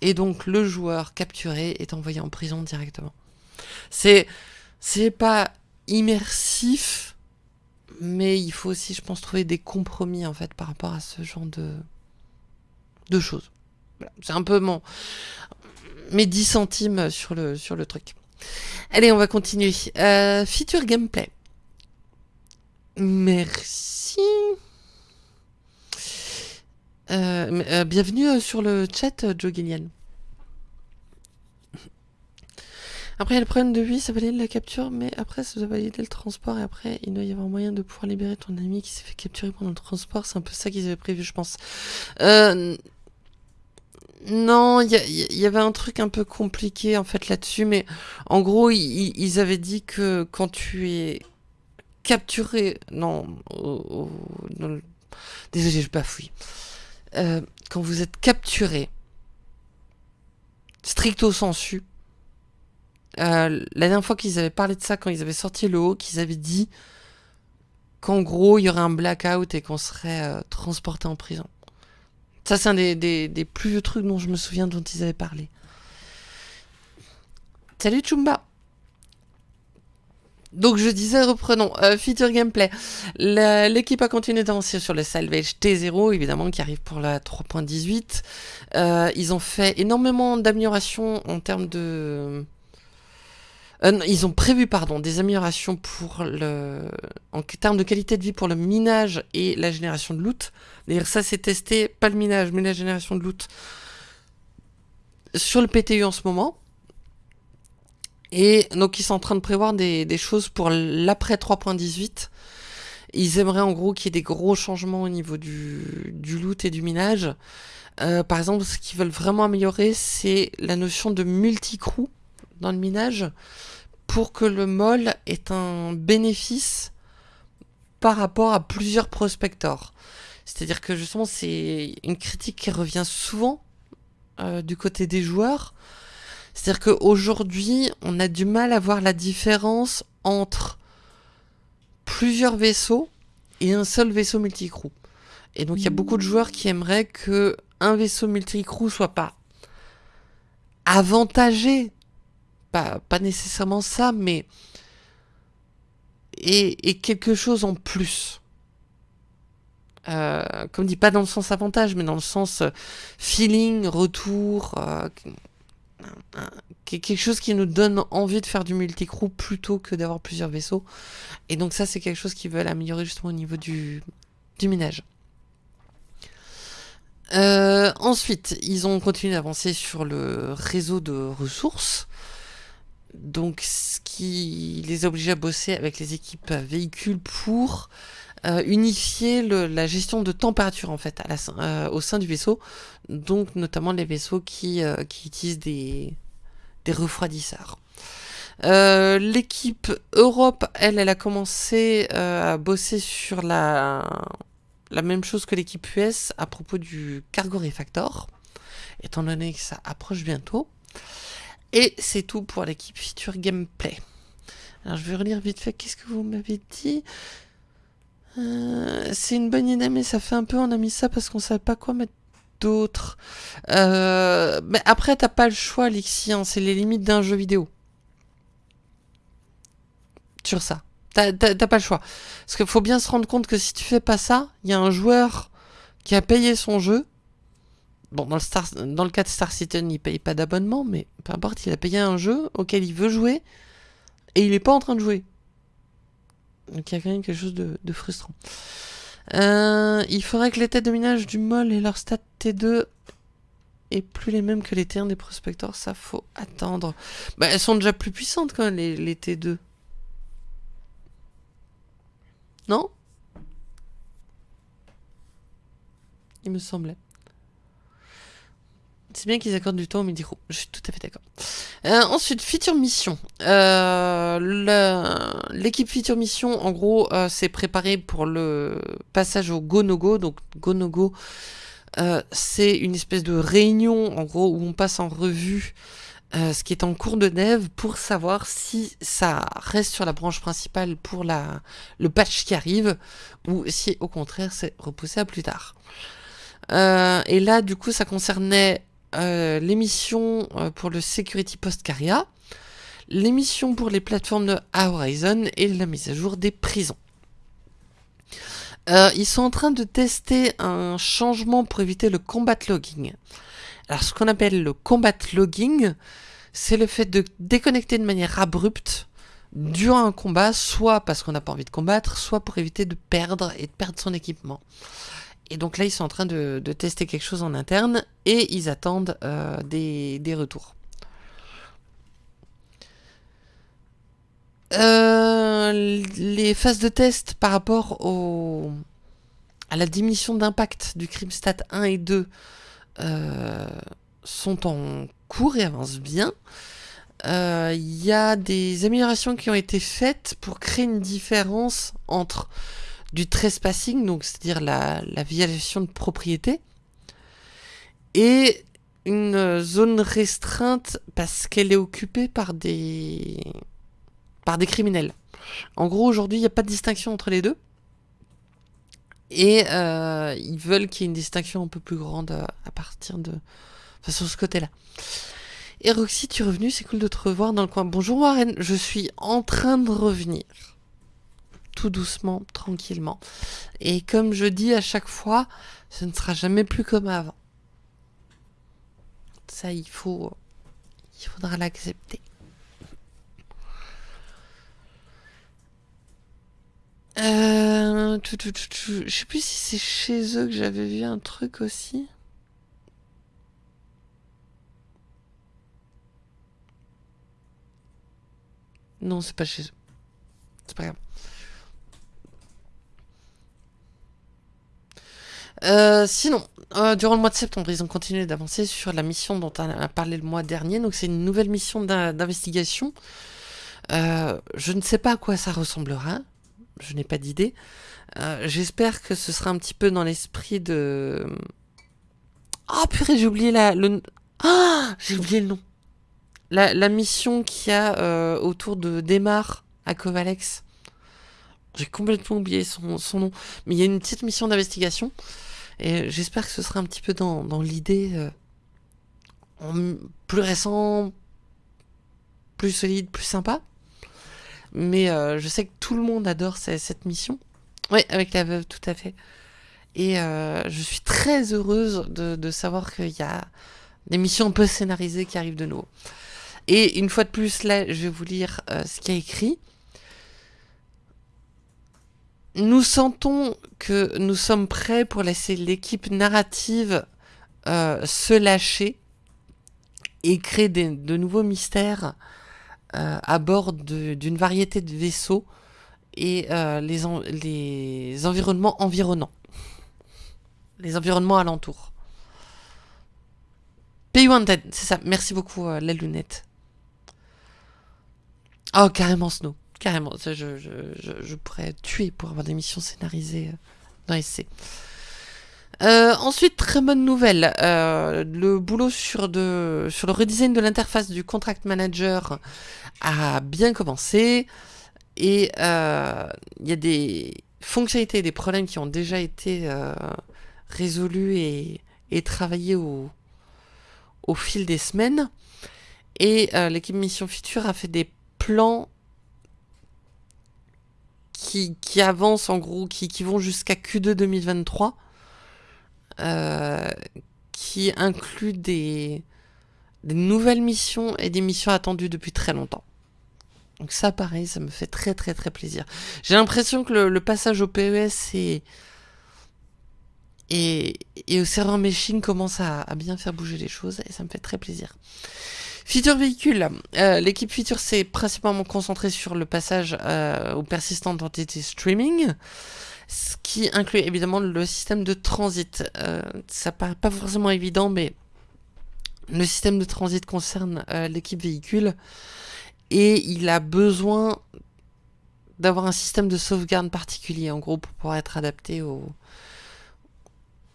Et donc le joueur capturé est envoyé en prison directement. C'est pas immersif, mais il faut aussi, je pense, trouver des compromis en fait par rapport à ce genre de choses. C'est un peu mon mes 10 centimes sur le sur le truc. Allez, on va continuer. Euh, feature gameplay. Merci. Euh, euh, bienvenue sur le chat, Joe Gillian. Après, il y a le problème de lui, ça valide la capture, mais après, ça doit valider le transport, et après, il doit y avoir moyen de pouvoir libérer ton ami qui s'est fait capturer pendant le transport. C'est un peu ça qu'ils avaient prévu, je pense. Non, il y, avait un truc un peu compliqué, en fait, là-dessus, mais en gros, ils avaient dit que quand tu es capturé. Non, désolé, je bafouille. Euh, quand vous êtes capturé, stricto sensu, euh, la dernière fois qu'ils avaient parlé de ça, quand ils avaient sorti le haut, qu'ils avaient dit qu'en gros, il y aurait un blackout et qu'on serait euh, transporté en prison. Ça, c'est un des, plus vieux trucs dont je me souviens dont ils avaient parlé. Salut Chumba donc je disais, reprenons, euh, feature gameplay. L'équipe a continué d'avancer sur le Salvage T0, évidemment, qui arrive pour la 3.18. Euh, ils ont fait énormément d'améliorations en termes de... Euh, ils ont prévu, pardon, des améliorations pour le... en termes de qualité de vie pour le minage et la génération de loot. D'ailleurs, ça c'est testé, pas le minage, mais la génération de loot sur le PTU en ce moment. Et donc ils sont en train de prévoir des, choses pour l'après 3.18. ils aimeraient en gros qu'il y ait des gros changements au niveau du, loot et du minage. Euh, par exemple, ce qu'ils veulent vraiment améliorer, c'est la notion de multi-crew dans le minage pour que le mol ait un bénéfice par rapport à plusieurs prospectors. C'est-à-dire que justement, c'est une critique qui revient souvent euh, du côté des joueurs. C'est-à-dire qu'aujourd'hui, on a du mal à voir la différence entre plusieurs vaisseaux et un seul vaisseau multicrew. Et donc il y a beaucoup de joueurs qui aimeraient que un vaisseau multicrew soit pas avantagé, pas, pas nécessairement ça, mais et, quelque chose en plus. Euh, comme dit, pas dans le sens avantage, mais dans le sens euh, feeling, retour, euh, quelque chose qui nous donne envie de faire du multicrew plutôt que d'avoir plusieurs vaisseaux. Et donc ça, c'est quelque chose qu'ils veulent améliorer justement au niveau du, du minage. Ensuite, ils ont continué d'avancer sur le réseau de ressources. Donc, ce qui les oblige à bosser avec les équipes véhicules pour euh, unifier la gestion de température en fait euh, au sein du vaisseau. Donc, notamment les vaisseaux qui, qui utilisent des, refroidisseurs. L'équipe Europe, elle, elle a commencé à bosser sur la la même chose que l'équipe US à propos du Cargo Refactor, étant donné que ça approche bientôt. Et c'est tout pour l'équipe Feature Gameplay. Alors je vais relire vite fait, qu'est-ce que vous m'avez dit? Euh, C'est une bonne idée, mais ça fait un peu, on a mis ça parce qu'on savait pas quoi mettre d'autre. Euh, mais après, t'as pas le choix, Alexis, hein, c'est les limites d'un jeu vidéo. Sur ça. T'as pas le choix. Parce qu'il faut bien se rendre compte que si tu fais pas ça, il y a un joueur qui a payé son jeu. Bon, dans le, Star, dans le cas de Star Citizen, il paye pas d'abonnement, mais peu importe, il a payé un jeu auquel il veut jouer et il est pas en train de jouer. Donc il y a quand même quelque chose de, frustrant. Euh, il faudrait que les têtes de minage du MOL et leur stat T2 aient plus les mêmes que les T1 des prospectors, ça faut attendre. Bah, elles sont déjà plus puissantes quand même, les T2. Non? Il me semblait. C'est bien qu'ils accordent du temps au midi Je suis tout à fait d'accord. Euh, ensuite, feature mission. Euh, l'équipe feature mission, en gros, euh, s'est préparée pour le passage au go no go. Donc, go no go, c'est une espèce de réunion, en gros, où on passe en revue ce qui est en cours de dev pour savoir si ça reste sur la branche principale pour la, le patch qui arrive ou si au contraire c'est repoussé à plus tard. Et là du coup ça concernait euh, l'émission pour le Security Post Caria, l'émission pour les plateformes de Horizon et la mise à jour des prisons. ils sont en train de tester un changement pour éviter le combat logging. Alors ce qu'on appelle le combat logging, c'est le fait de déconnecter de manière abrupte durant un combat, soit parce qu'on n'a pas envie de combattre, soit pour éviter de perdre et de perdre son équipement. Et donc là, ils sont en train de, tester quelque chose en interne et ils attendent euh, des, retours. Euh, les phases de test par rapport au, à la diminution d'impact du CrimStat 1 et 2 euh, sont en cours et avancent bien. Il y a des améliorations qui ont été faites pour créer une différence entre du trespassing, donc c'est-à-dire la, violation de propriété, et une zone restreinte parce qu'elle est occupée par des par des criminels. En gros, aujourd'hui, il n'y a pas de distinction entre les deux. Et euh, ils veulent qu'il y ait une distinction un peu plus grande à, partir de... Enfin, sur ce côté-là. Et Roxy, tu es revenu, c'est cool de te revoir dans le coin. Bonjour Warren, je suis en train de revenir. Tout doucement, tranquillement. Et comme je dis à chaque fois, ce ne sera jamais plus comme avant. Ça, il faut... Il faudra l'accepter. Euh, je sais plus si c'est chez eux que j'avais vu un truc aussi. Non, c'est pas chez eux. C'est pas grave. Euh, sinon, euh, durant le mois de septembre, ils ont continué d'avancer sur la mission dont on a parlé le mois dernier. Donc c'est une nouvelle mission d'investigation. Euh, je ne sais pas à quoi ça ressemblera. Je n'ai pas d'idée. J'espère que ce sera un petit peu dans l'esprit de... Oh purée, j'ai oublié la, le... Ah J'ai oublié le nom. La, mission qu'il y a autour de Démarre à Kovalex. J'ai complètement oublié son, son, nom. Mais il y a une petite mission d'investigation. Et j'espère que ce sera un petit peu dans, dans l'idée euh, plus récent, plus solide, plus sympa. Mais euh, je sais que tout le monde adore cette, mission. Oui, avec la veuve, tout à fait. Et euh, je suis très heureuse de, de savoir qu'il y a des missions un peu scénarisées qui arrivent de nouveau. Et une fois de plus, là, je vais vous lire ce qu'il y a écrit. Nous sentons que nous sommes prêts pour laisser l'équipe narrative euh, se lâcher et créer de nouveaux mystères euh, à bord d'une variété de vaisseaux et euh, les, environnements environnants. Les environnements alentours. Pay Wanted, c'est ça. Merci beaucoup, la lunette. Oh, carrément Snow. Carrément, je, je, je, pourrais tuer pour avoir des missions scénarisées euh, dans SC. Euh, ensuite, très bonne nouvelle, euh, le boulot sur, de, sur le redesign de l'interface du Contract Manager a bien commencé et il y a des fonctionnalités et des problèmes qui ont déjà été résolus et, et travaillés au, au fil des semaines. Et l'équipe Mission Future a fait des plans qui, avancent en gros, qui, vont jusqu'à Q2 2023, euh, qui inclut des, nouvelles missions et des missions attendues depuis très longtemps. Donc ça, pareil, ça me fait très très très plaisir. J'ai l'impression que le, passage au PES et, et, au serveur machine commence à, bien faire bouger les choses et ça me fait très plaisir. Feature véhicule. Euh, l'équipe Feature s'est principalement concentrée sur le passage euh, au persistant d'entité streaming, ce qui inclut évidemment le système de transit. Euh, ça paraît pas forcément évident, mais le système de transit concerne l'équipe véhicule et il a besoin d'avoir un système de sauvegarde particulier, en gros, pour pouvoir être adapté au,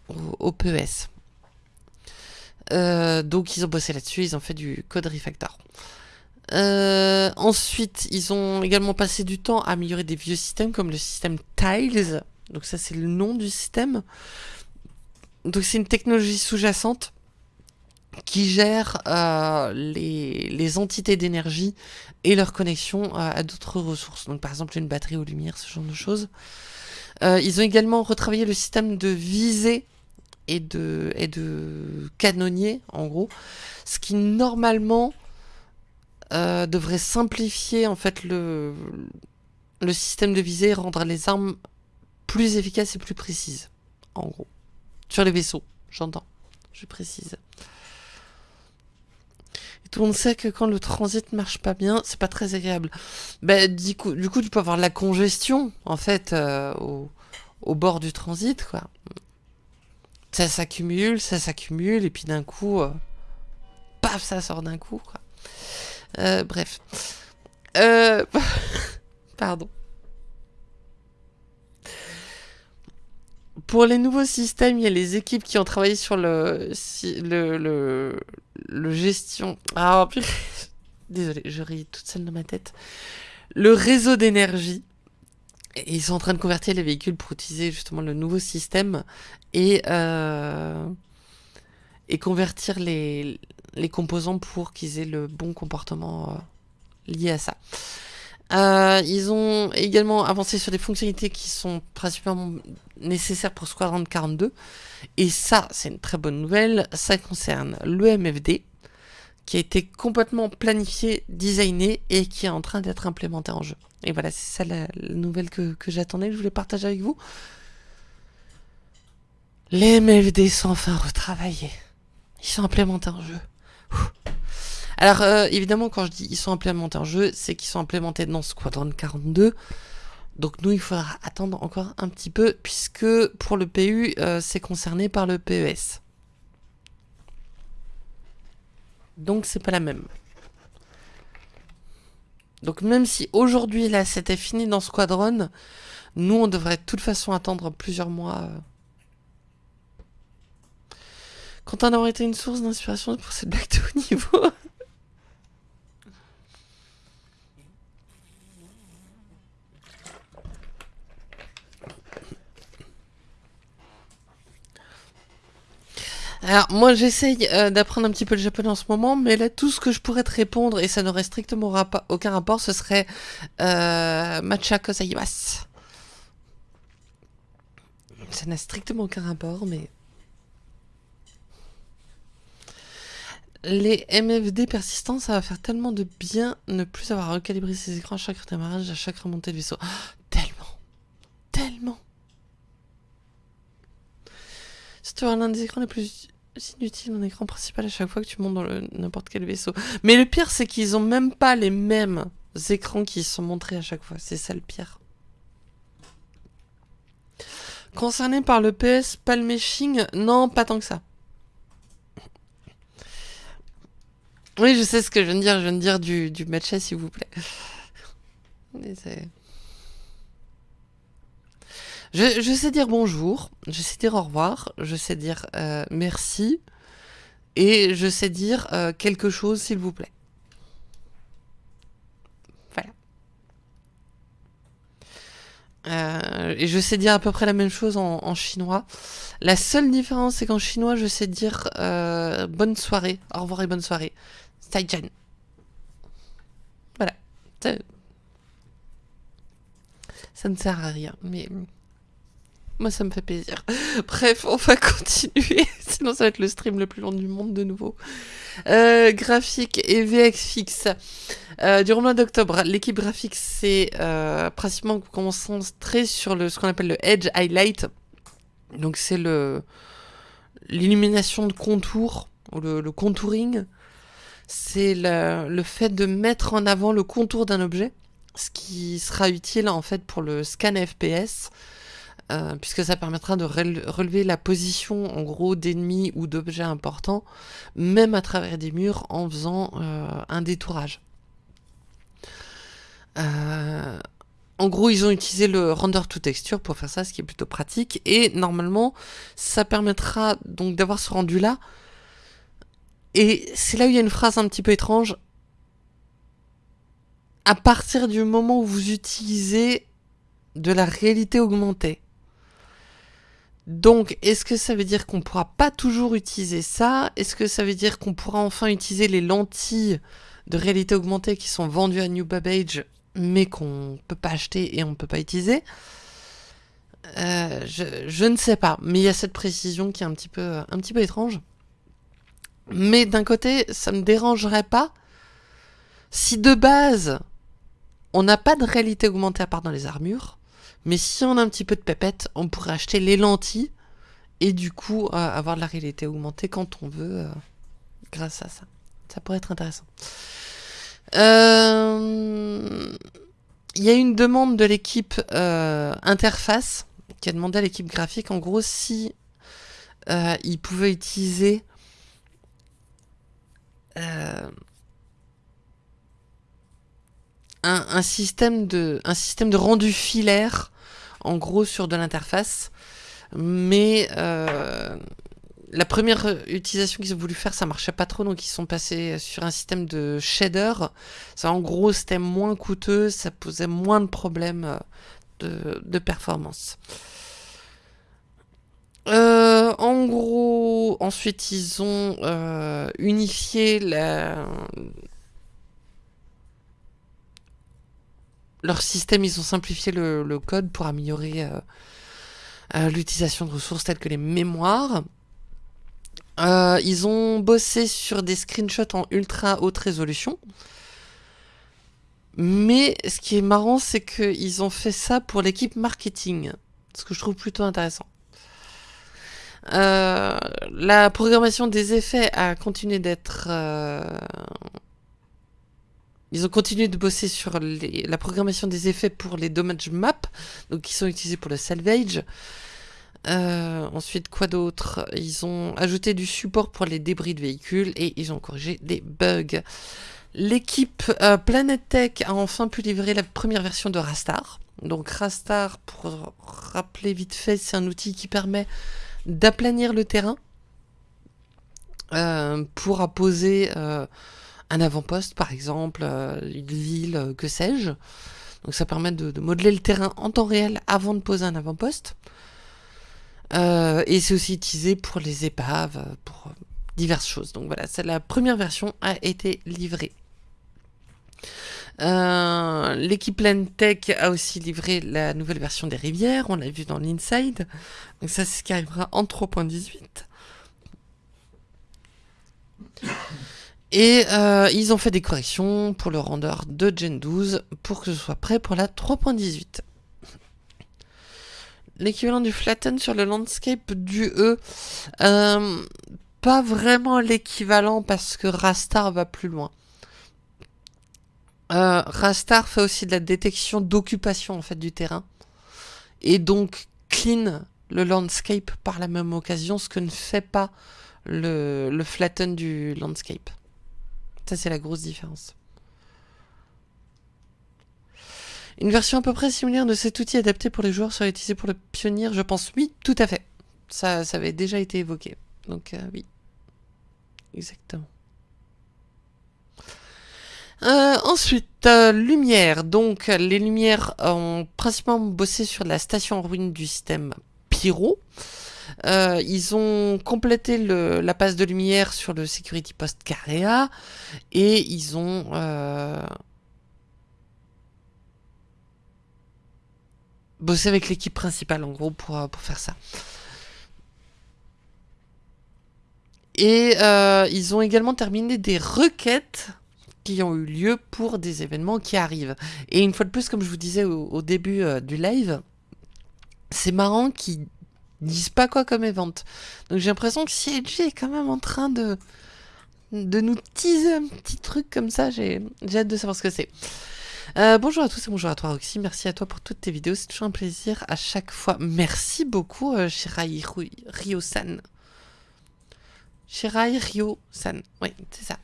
au, au PES. Euh, donc ils ont bossé là-dessus, ils ont fait du code refactor. Euh, ensuite, ils ont également passé du temps à améliorer des vieux systèmes comme le système Tiles. Donc ça, c'est le nom du système. Donc c'est une technologie sous-jacente qui gère euh, les, les, entités d'énergie et leur connexion à d'autres ressources. Donc par exemple une batterie aux lumières, ce genre de choses. ils ont également retravaillé le système de visée et de, et de en gros. Ce qui, normalement, euh, devrait simplifier, en fait, le, le système de visée et rendre les armes plus efficaces et plus précises, en gros. Sur les vaisseaux, j'entends. Je précise. Tout le monde sait que quand le transit marche pas bien, c'est pas très agréable. Ben, du coup, du coup, tu peux avoir la congestion, en fait, euh, au, au bord du transit, quoi ça s'accumule, ça s'accumule, et puis d'un coup, euh, paf, ça sort d'un coup, quoi. Euh, bref. Euh, pardon. Pour les nouveaux systèmes, il y a les équipes qui ont travaillé sur le, gestion... Ah, désolé, je ris toute seule dans ma tête. Le réseau d'énergie ils sont en train de convertir les véhicules pour utiliser justement le nouveau système et, euh, et convertir les, composants pour qu'ils aient le bon comportement euh, lié à ça. Euh, ils ont également avancé sur des fonctionnalités qui sont principalement nécessaires pour Squadron 42. Et ça, c'est une très bonne nouvelle. Ça concerne le MFD, qui a été complètement planifié, designé et qui est en train d'être implémenté en jeu. Et voilà, c'est ça la, nouvelle que, j'attendais, que je voulais partager avec vous. Les MFD sont enfin retravaillés. Ils sont implémentés en jeu. Alors, euh, évidemment, quand je dis ils sont implémentés en jeu, c'est qu'ils sont implémentés dans Squadron 42, Donc nous, il faudra attendre encore un petit peu, puisque pour le PU, euh, c'est concerné par le PES. Donc c'est pas la même. Donc même si aujourd'hui, là, c'était fini dans Squadron, nous, on devrait de toute façon attendre plusieurs mois. Euh. Quand on aurait été une source d'inspiration pour cette blague de niveau. Alors, moi, j'essaye euh, d'apprendre un petit peu le japonais en ce moment, mais là, tout ce que je pourrais te répondre, et ça n'aurait strictement aucun rapport, ce serait euh, Matcha Kosaimasu. Ça n'a strictement aucun rapport, mais... Les MFD persistants, ça va faire tellement de bien ne plus avoir recalibré ses écrans à chaque démarrage, à chaque remontée de vaisseau. tellement Tellement tu as l'un des écrans les plus inutiles, un écran principal à chaque fois que tu montes dans n'importe quel vaisseau. Mais le pire, c'est qu'ils ont même pas les mêmes écrans qui sont montrés à chaque fois. C'est ça le pire. Concerné par le PS Palmeshing, non, pas tant que ça. Oui, je sais ce que je viens de dire. Je viens de dire du, du matcha, s'il vous plaît. Je, je, sais dire bonjour, je sais dire au revoir, je sais dire euh, merci, et je sais dire euh, quelque chose, s'il vous plaît. Voilà. Euh, et je sais dire à peu près la même chose en, chinois. La seule différence, c'est qu'en chinois, je sais dire bonne soirée, au revoir et bonne soirée. Saijan. Voilà. Ça ne sert à rien, mais... Moi, ça me fait plaisir. Bref, on va continuer. Sinon, ça va être le stream le plus long du monde de nouveau. Euh, graphique et VX fixe. Euh, du mois d'octobre, l'équipe graphique s'est euh, principalement concentrée sur le, ce qu'on appelle le Edge Highlight. Donc, c'est le l'illumination de contour, ou le, le contouring. C'est le, le fait de mettre en avant le contour d'un objet, ce qui sera utile en fait pour le scan FPS. Euh, puisque ça permettra de relever la position en gros d'ennemis ou d'objets importants, même à travers des murs en faisant euh, un détourage. Euh, en gros, ils ont utilisé le render to texture pour faire ça, ce qui est plutôt pratique, et normalement, ça permettra donc d'avoir ce rendu-là. Et c'est là où il y a une phrase un petit peu étrange. À partir du moment où vous utilisez de la réalité augmentée. Donc, est-ce que ça veut dire qu'on pourra pas toujours utiliser ça? Est-ce que ça veut dire qu'on pourra enfin utiliser les lentilles de réalité augmentée qui sont vendues à New Babbage, mais qu'on peut pas acheter et on peut pas utiliser? Euh, je, ne sais pas, mais il y a cette précision qui est un petit peu, un petit peu étrange. Mais d'un côté, ça me dérangerait pas si de base, on n'a pas de réalité augmentée à part dans les armures, mais si on a un petit peu de pépette, on pourrait acheter les lentilles et du coup euh, avoir de la réalité augmentée quand on veut euh, grâce à ça. Ça pourrait être intéressant. Euh, il y a une demande de l'équipe interface qui a demandé à l'équipe graphique en gros si ils pouvaient utiliser un, système de, un système de rendu filaire, en gros sur de l'interface. Mais euh, la première utilisation qu'ils ont voulu faire, ça marchait pas trop, donc ils sont passés sur un système de shader. Ça, en gros, c'était moins coûteux, ça posait moins de problèmes de, de performance. Euh, en gros, ensuite, ils ont euh, unifié la, leur système, ils ont simplifié le, code pour améliorer euh, euh, l'utilisation de ressources telles que les mémoires. Euh, ils ont bossé sur des screenshots en ultra haute résolution. Mais ce qui est marrant, c'est qu'ils ont fait ça pour l'équipe marketing. Ce que je trouve plutôt intéressant. la programmation des effets a continué d'être ils ont continué de bosser sur la programmation des effets pour les damage maps, donc qui sont utilisés pour le salvage. Euh, ensuite, quoi d'autre? Ils ont ajouté du support pour les débris de véhicules et ils ont corrigé des bugs. L'équipe euh, Planet Tech a enfin pu livrer la première version de Rastar. Donc Rastar, pour rappeler vite fait, c'est un outil qui permet d'aplanir le terrain euh, pour apposer un avant-poste par exemple, une ville, que sais-je. Donc ça permet de, de, modeler le terrain en temps réel avant de poser un avant-poste. Euh, et c'est aussi utilisé pour les épaves, pour diverses choses. Donc voilà, la première version a été livrée. Euh, l'équipe a aussi livré la nouvelle version des rivières, on l'a vu dans l'Inside. Donc ça, c'est ce qui arrivera en 3.18. Et euh, ils ont fait des corrections pour le render de Gen 12 pour que ce soit prêt pour la 3.18 l'équivalent du flatten sur le landscape du E. Euh, pas vraiment l'équivalent parce que Rastar va plus loin. Euh, Rastar fait aussi de la détection d'occupation en fait du terrain et donc clean le landscape par la même occasion, ce que ne fait pas le, le flatten du landscape. Ça c'est la grosse différence. Une version à peu près similaire de cet outil adapté pour les joueurs serait utilisée pour le pionnier, je pense. Oui, tout à fait. Ça, ça avait déjà été évoqué. Donc, euh, oui. Exactement. Euh, ensuite, euh, lumière. Donc, les lumières ont principalement bossé sur la station en ruine du système Pyro. Ils ont complété la passe de lumière sur le Security Post Carea et ils ont bosser avec l'équipe principale en gros pour, euh, pour faire ça. Et euh, ils ont également terminé des requêtes qui ont eu lieu pour des événements qui arrivent. Et une fois de plus, comme je vous disais au, début euh, du live, c'est marrant qu'ils disent pas quoi comme event. Donc j'ai l'impression que CLG est quand même en train de, de nous teaser un petit truc comme ça. J'ai hâte de savoir ce que c'est. Euh, bonjour à tous et bonjour à toi Roxy, merci à toi pour toutes tes vidéos, c'est toujours un plaisir à chaque fois. Merci beaucoup euh, Shirai Ryo-san. Shirai Ryo-san, oui c'est ça.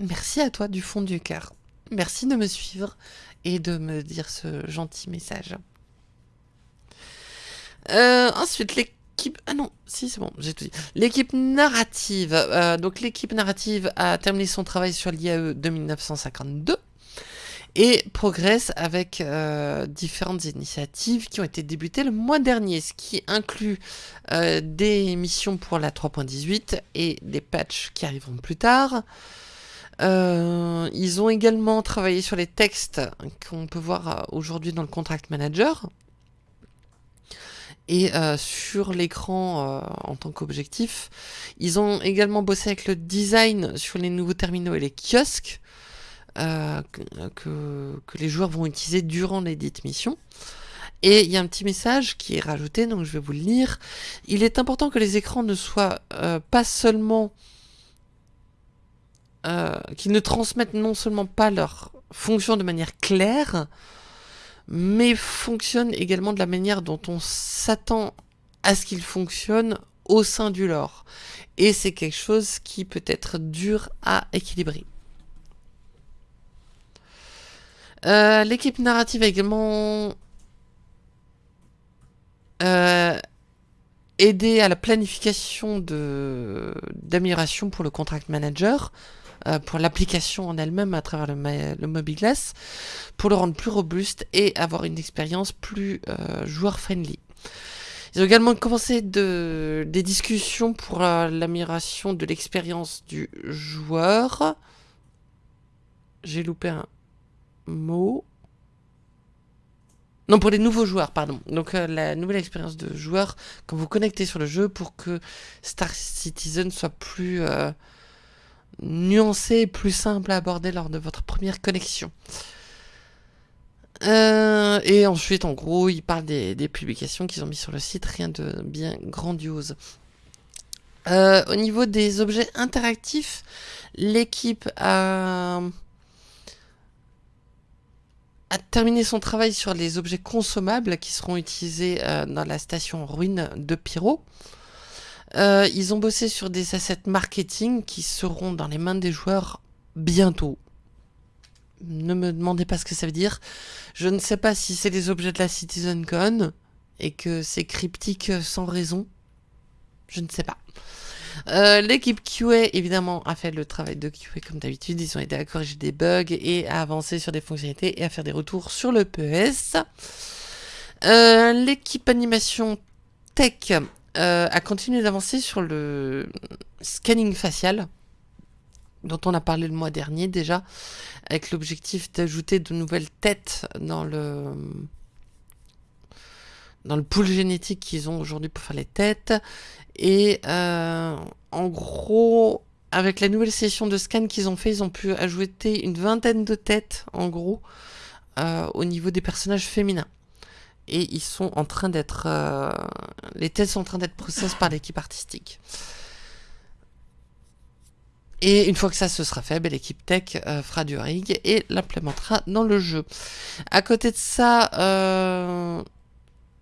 Merci à toi du fond du cœur. Merci de me suivre et de me dire ce gentil message. Euh, ensuite, les ah non, si c'est bon, j'ai tout dit. L'équipe narrative. Euh, donc l'équipe narrative a terminé son travail sur l'IAE de 1952 et progresse avec euh, différentes initiatives qui ont été débutées le mois dernier, ce qui inclut des missions pour la 3.18 et des patchs qui arriveront plus tard. ils ont également travaillé sur les textes qu'on peut voir aujourd'hui dans le Contract Manager, et euh, sur l'écran euh, en tant qu'objectif. Ils ont également bossé avec le design sur les nouveaux terminaux et les kiosques euh, que, que, les joueurs vont utiliser durant les dites missions. Et il y a un petit message qui est rajouté, donc je vais vous le lire. Il est important que les écrans ne soient pas seulement... qu'ils ne transmettent non seulement pas leur fonction de manière claire, mais fonctionne également de la manière dont on s'attend à ce qu'il fonctionne au sein du lore. Et c'est quelque chose qui peut être dur à équilibrer. Euh, l'équipe narrative a également euh, aidé à la planification d'amélioration pour le contract manager. Euh, pour l'application en elle-même à travers le, le MobiGlass, pour le rendre plus robuste et avoir une expérience plus euh, joueur-friendly. Ils ont également commencé de, des discussions pour l'amélioration de l'expérience du joueur. J'ai loupé un mot. Non, pour les nouveaux joueurs, pardon. Donc euh, la nouvelle expérience de joueur quand vous connectez sur le jeu pour que Star Citizen soit plus nuancé et plus simple à aborder lors de votre première connexion. Euh, et ensuite, en gros, il parle des, publications qu'ils ont mis sur le site, rien de bien grandiose. Euh, au niveau des objets interactifs, l'équipe a... terminé son travail sur les objets consommables qui seront utilisés euh, dans la station ruine de Pyro. Euh, ils ont bossé sur des assets marketing qui seront dans les mains des joueurs bientôt. Ne me demandez pas ce que ça veut dire. Je ne sais pas si c'est les objets de la CitizenCon et que c'est cryptique sans raison. Je ne sais pas. Euh, l'équipe QA, évidemment, a fait le travail de QA comme d'habitude. Ils ont aidé à corriger des bugs et à avancer sur des fonctionnalités et à faire des retours sur le PES. Euh, l'équipe animation tech euh, a continué d'avancer sur le scanning facial dont on a parlé le mois dernier déjà, avec l'objectif d'ajouter de nouvelles têtes dans le dans le pool génétique qu'ils ont aujourd'hui pour faire les têtes. Et euh, en gros, avec la nouvelle session de scan qu'ils ont fait, ils ont pu ajouter une vingtaine de têtes, en gros, euh, au niveau des personnages féminins. Et ils sont en train d'être... Euh, les têtes sont en train d'être processées par l'équipe artistique. Et une fois que ça se sera fait, ben, l'équipe tech fera du rig et l'implémentera dans le jeu. À côté de ça,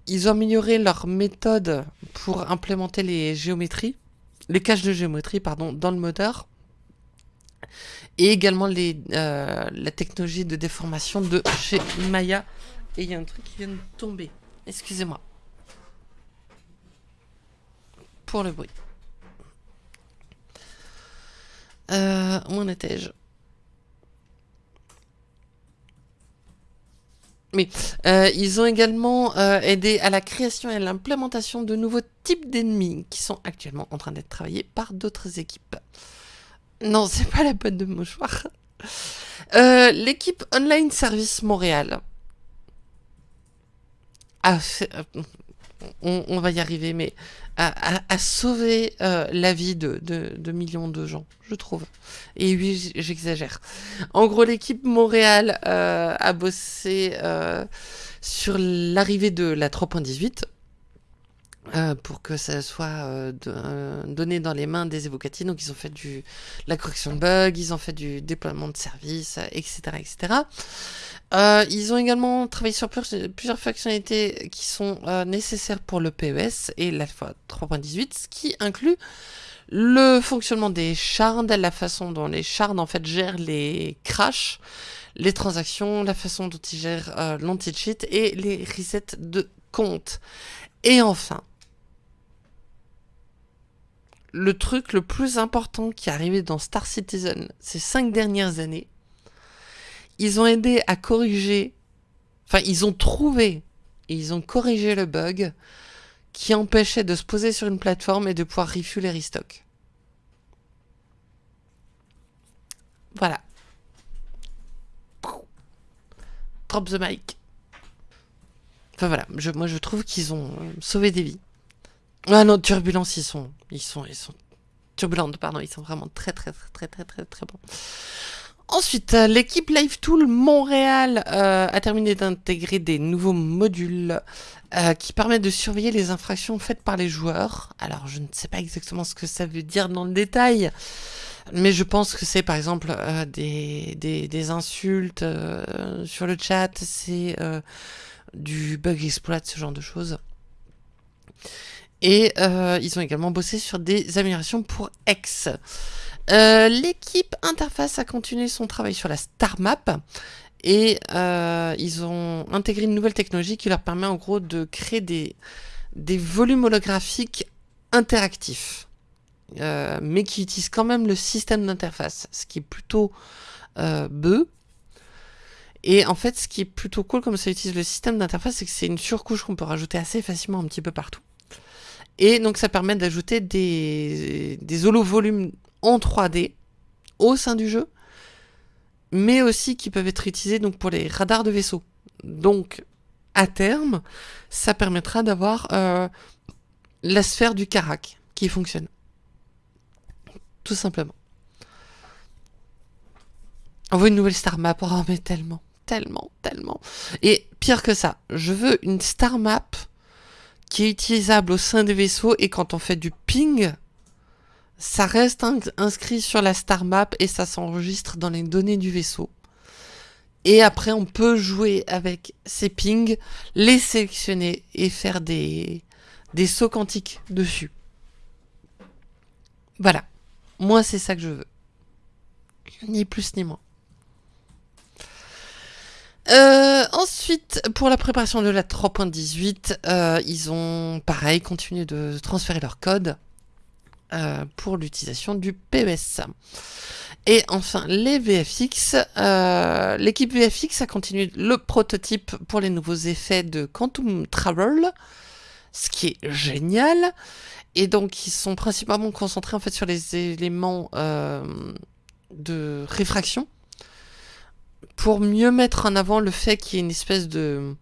ils ont amélioré leur méthode pour implémenter les géométries, les caches de géométrie, pardon, dans le moteur. Et également les, euh, la technologie de déformation de chez Maya. Et il y a un truc qui vient de tomber. Excusez-moi. Pour le bruit. Euh, où en étais-je? Mais euh, ils ont également euh, aidé à la création et à l'implémentation de nouveaux types d'ennemis qui sont actuellement en train d'être travaillés par d'autres équipes. Non, c'est pas la bonne de mouchoir. L'équipe Online Service Montréal. On, va y arriver, mais à, sauver euh, la vie de, millions de gens, je trouve. Et oui, j'exagère. En gros, l'équipe Montréal euh, a bossé euh, sur l'arrivée de la 3.18 pour que ça soit donné dans les mains des évocatives. Donc, ils ont fait du, la correction de bugs, ils ont fait du déploiement de services, etc., etc. Euh, ils ont également travaillé sur plusieurs fonctionnalités qui sont euh, nécessaires pour le PES et la 3.18, ce qui inclut le fonctionnement des shards, la façon dont les shards en fait gèrent les crashs, les transactions, la façon dont ils gèrent euh, l'anti-cheat et les resets de compte. Et enfin, le truc le plus important qui est arrivé dans Star Citizen ces cinq dernières années, ils ont aidé à corriger, enfin ils ont trouvé et ils ont corrigé le bug qui empêchait de se poser sur une plateforme et de pouvoir refuel les restock. Voilà. Drop the mic. Enfin voilà, moi je trouve qu'ils ont sauvé des vies. Ah non, turbulence, ils sont, ils sont, ils sont turbulentes, pardon, ils sont vraiment très très très très très très très bons. Ensuite, euh, l'équipe LiveTool Montréal euh, a terminé d'intégrer des nouveaux modules euh, qui permettent de surveiller les infractions faites par les joueurs. Alors, je ne sais pas exactement ce que ça veut dire dans le détail, mais je pense que c'est par exemple des, des, insultes sur le chat, c'est du bug exploit, ce genre de choses. Et ils ont également bossé sur des améliorations pour X. Euh, l'équipe Interface a continué son travail sur la Star Map et euh, ils ont intégré une nouvelle technologie qui leur permet en gros de créer des, des volumes holographiques interactifs, euh, mais qui utilisent quand même le système d'interface, ce qui est plutôt beu. Et en fait, ce qui est plutôt cool comme ça utilise le système d'interface, c'est que c'est une surcouche qu'on peut rajouter assez facilement un petit peu partout. Et donc ça permet d'ajouter des, des holo-volumes en 3D au sein du jeu, mais aussi qui peuvent être utilisés donc, pour les radars de vaisseau. Donc, à terme, ça permettra d'avoir euh, la sphère du Karak qui fonctionne. Tout simplement. On veut une nouvelle star map, oh mais tellement, tellement, tellement. Et pire que ça, je veux une star map qui est utilisable au sein des vaisseaux et quand on fait du ping, ça reste inscrit sur la star map et ça s'enregistre dans les données du vaisseau. Et après, on peut jouer avec ces pings, les sélectionner et faire des, des sauts quantiques dessus. Voilà. Moi, c'est ça que je veux. Ni plus ni moins. Euh, ensuite, pour la préparation de la 3.18, euh, ils ont, pareil, continué de transférer leur code euh, pour l'utilisation du PES. Et enfin, les VFX. L'équipe VFX a continué le prototype pour les nouveaux effets de Quantum Travel, ce qui est génial. Et donc, ils sont principalement concentrés en fait sur les éléments de réfraction pour mieux mettre en avant le fait qu'il y ait une espèce de,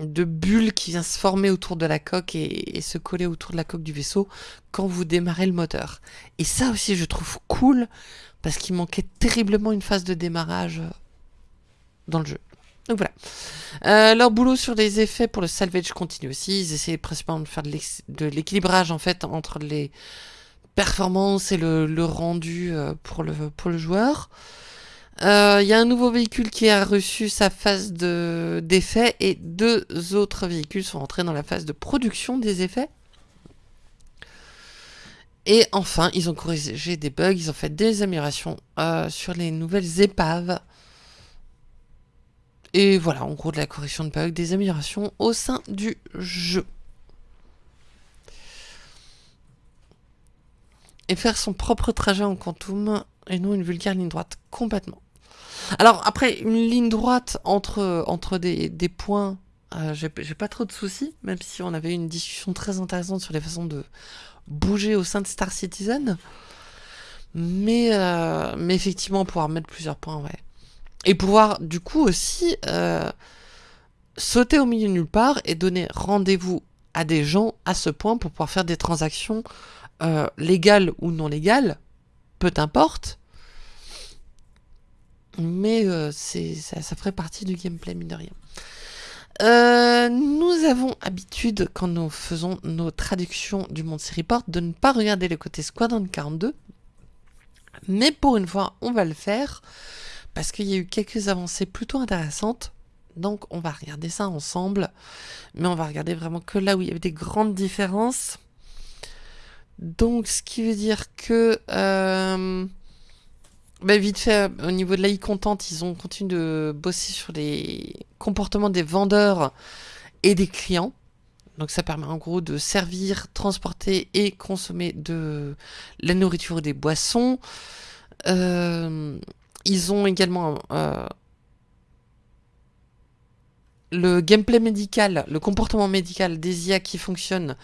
de bulle qui vient se former autour de la coque et, se coller autour de la coque du vaisseau quand vous démarrez le moteur. Et ça aussi je trouve cool parce qu'il manquait terriblement une phase de démarrage euh, dans le jeu. Donc voilà. Euh, leur boulot sur les effets pour le salvage continue aussi. Ils essaient principalement de faire de l'équilibrage en fait entre les performances et le, rendu euh, pour le joueur. Il euh, y a un nouveau véhicule qui a reçu sa phase d'effet et deux autres véhicules sont entrés dans la phase de production des effets. Et enfin, ils ont corrigé des bugs, ils ont fait des améliorations euh, sur les nouvelles épaves. Et voilà, en gros de la correction de bugs, des améliorations au sein du jeu. Et faire son propre trajet en quantum et non une vulgaire ligne droite, complètement. Alors après, une ligne droite entre, entre des, points, euh, j'ai pas trop de soucis, même si on avait une discussion très intéressante sur les façons de bouger au sein de Star Citizen. Mais, euh, mais effectivement, pouvoir mettre plusieurs points, ouais. Et pouvoir, du coup, aussi euh, sauter au milieu de nulle part et donner rendez-vous à des gens à ce point pour pouvoir faire des transactions légales ou non légales, peu importe, mais euh, ça, ferait partie du gameplay, mine de rien. Euh, nous avons habitude, quand nous faisons nos traductions du Monty Report, de ne pas regarder le côté Squadron 42. Mais pour une fois, on va le faire, parce qu'il y a eu quelques avancées plutôt intéressantes. Donc on va regarder ça ensemble. Mais on va regarder vraiment que là où il y avait des grandes différences. Donc ce qui veut dire que... Euh, bah, vite fait, au niveau de l'AI contente, ils ont continué de bosser sur les comportements des vendeurs et des clients. Donc ça permet en gros de servir, transporter et consommer de la nourriture et des boissons. Euh, ils ont également euh, le gameplay médical, le comportement médical des IA qui fonctionne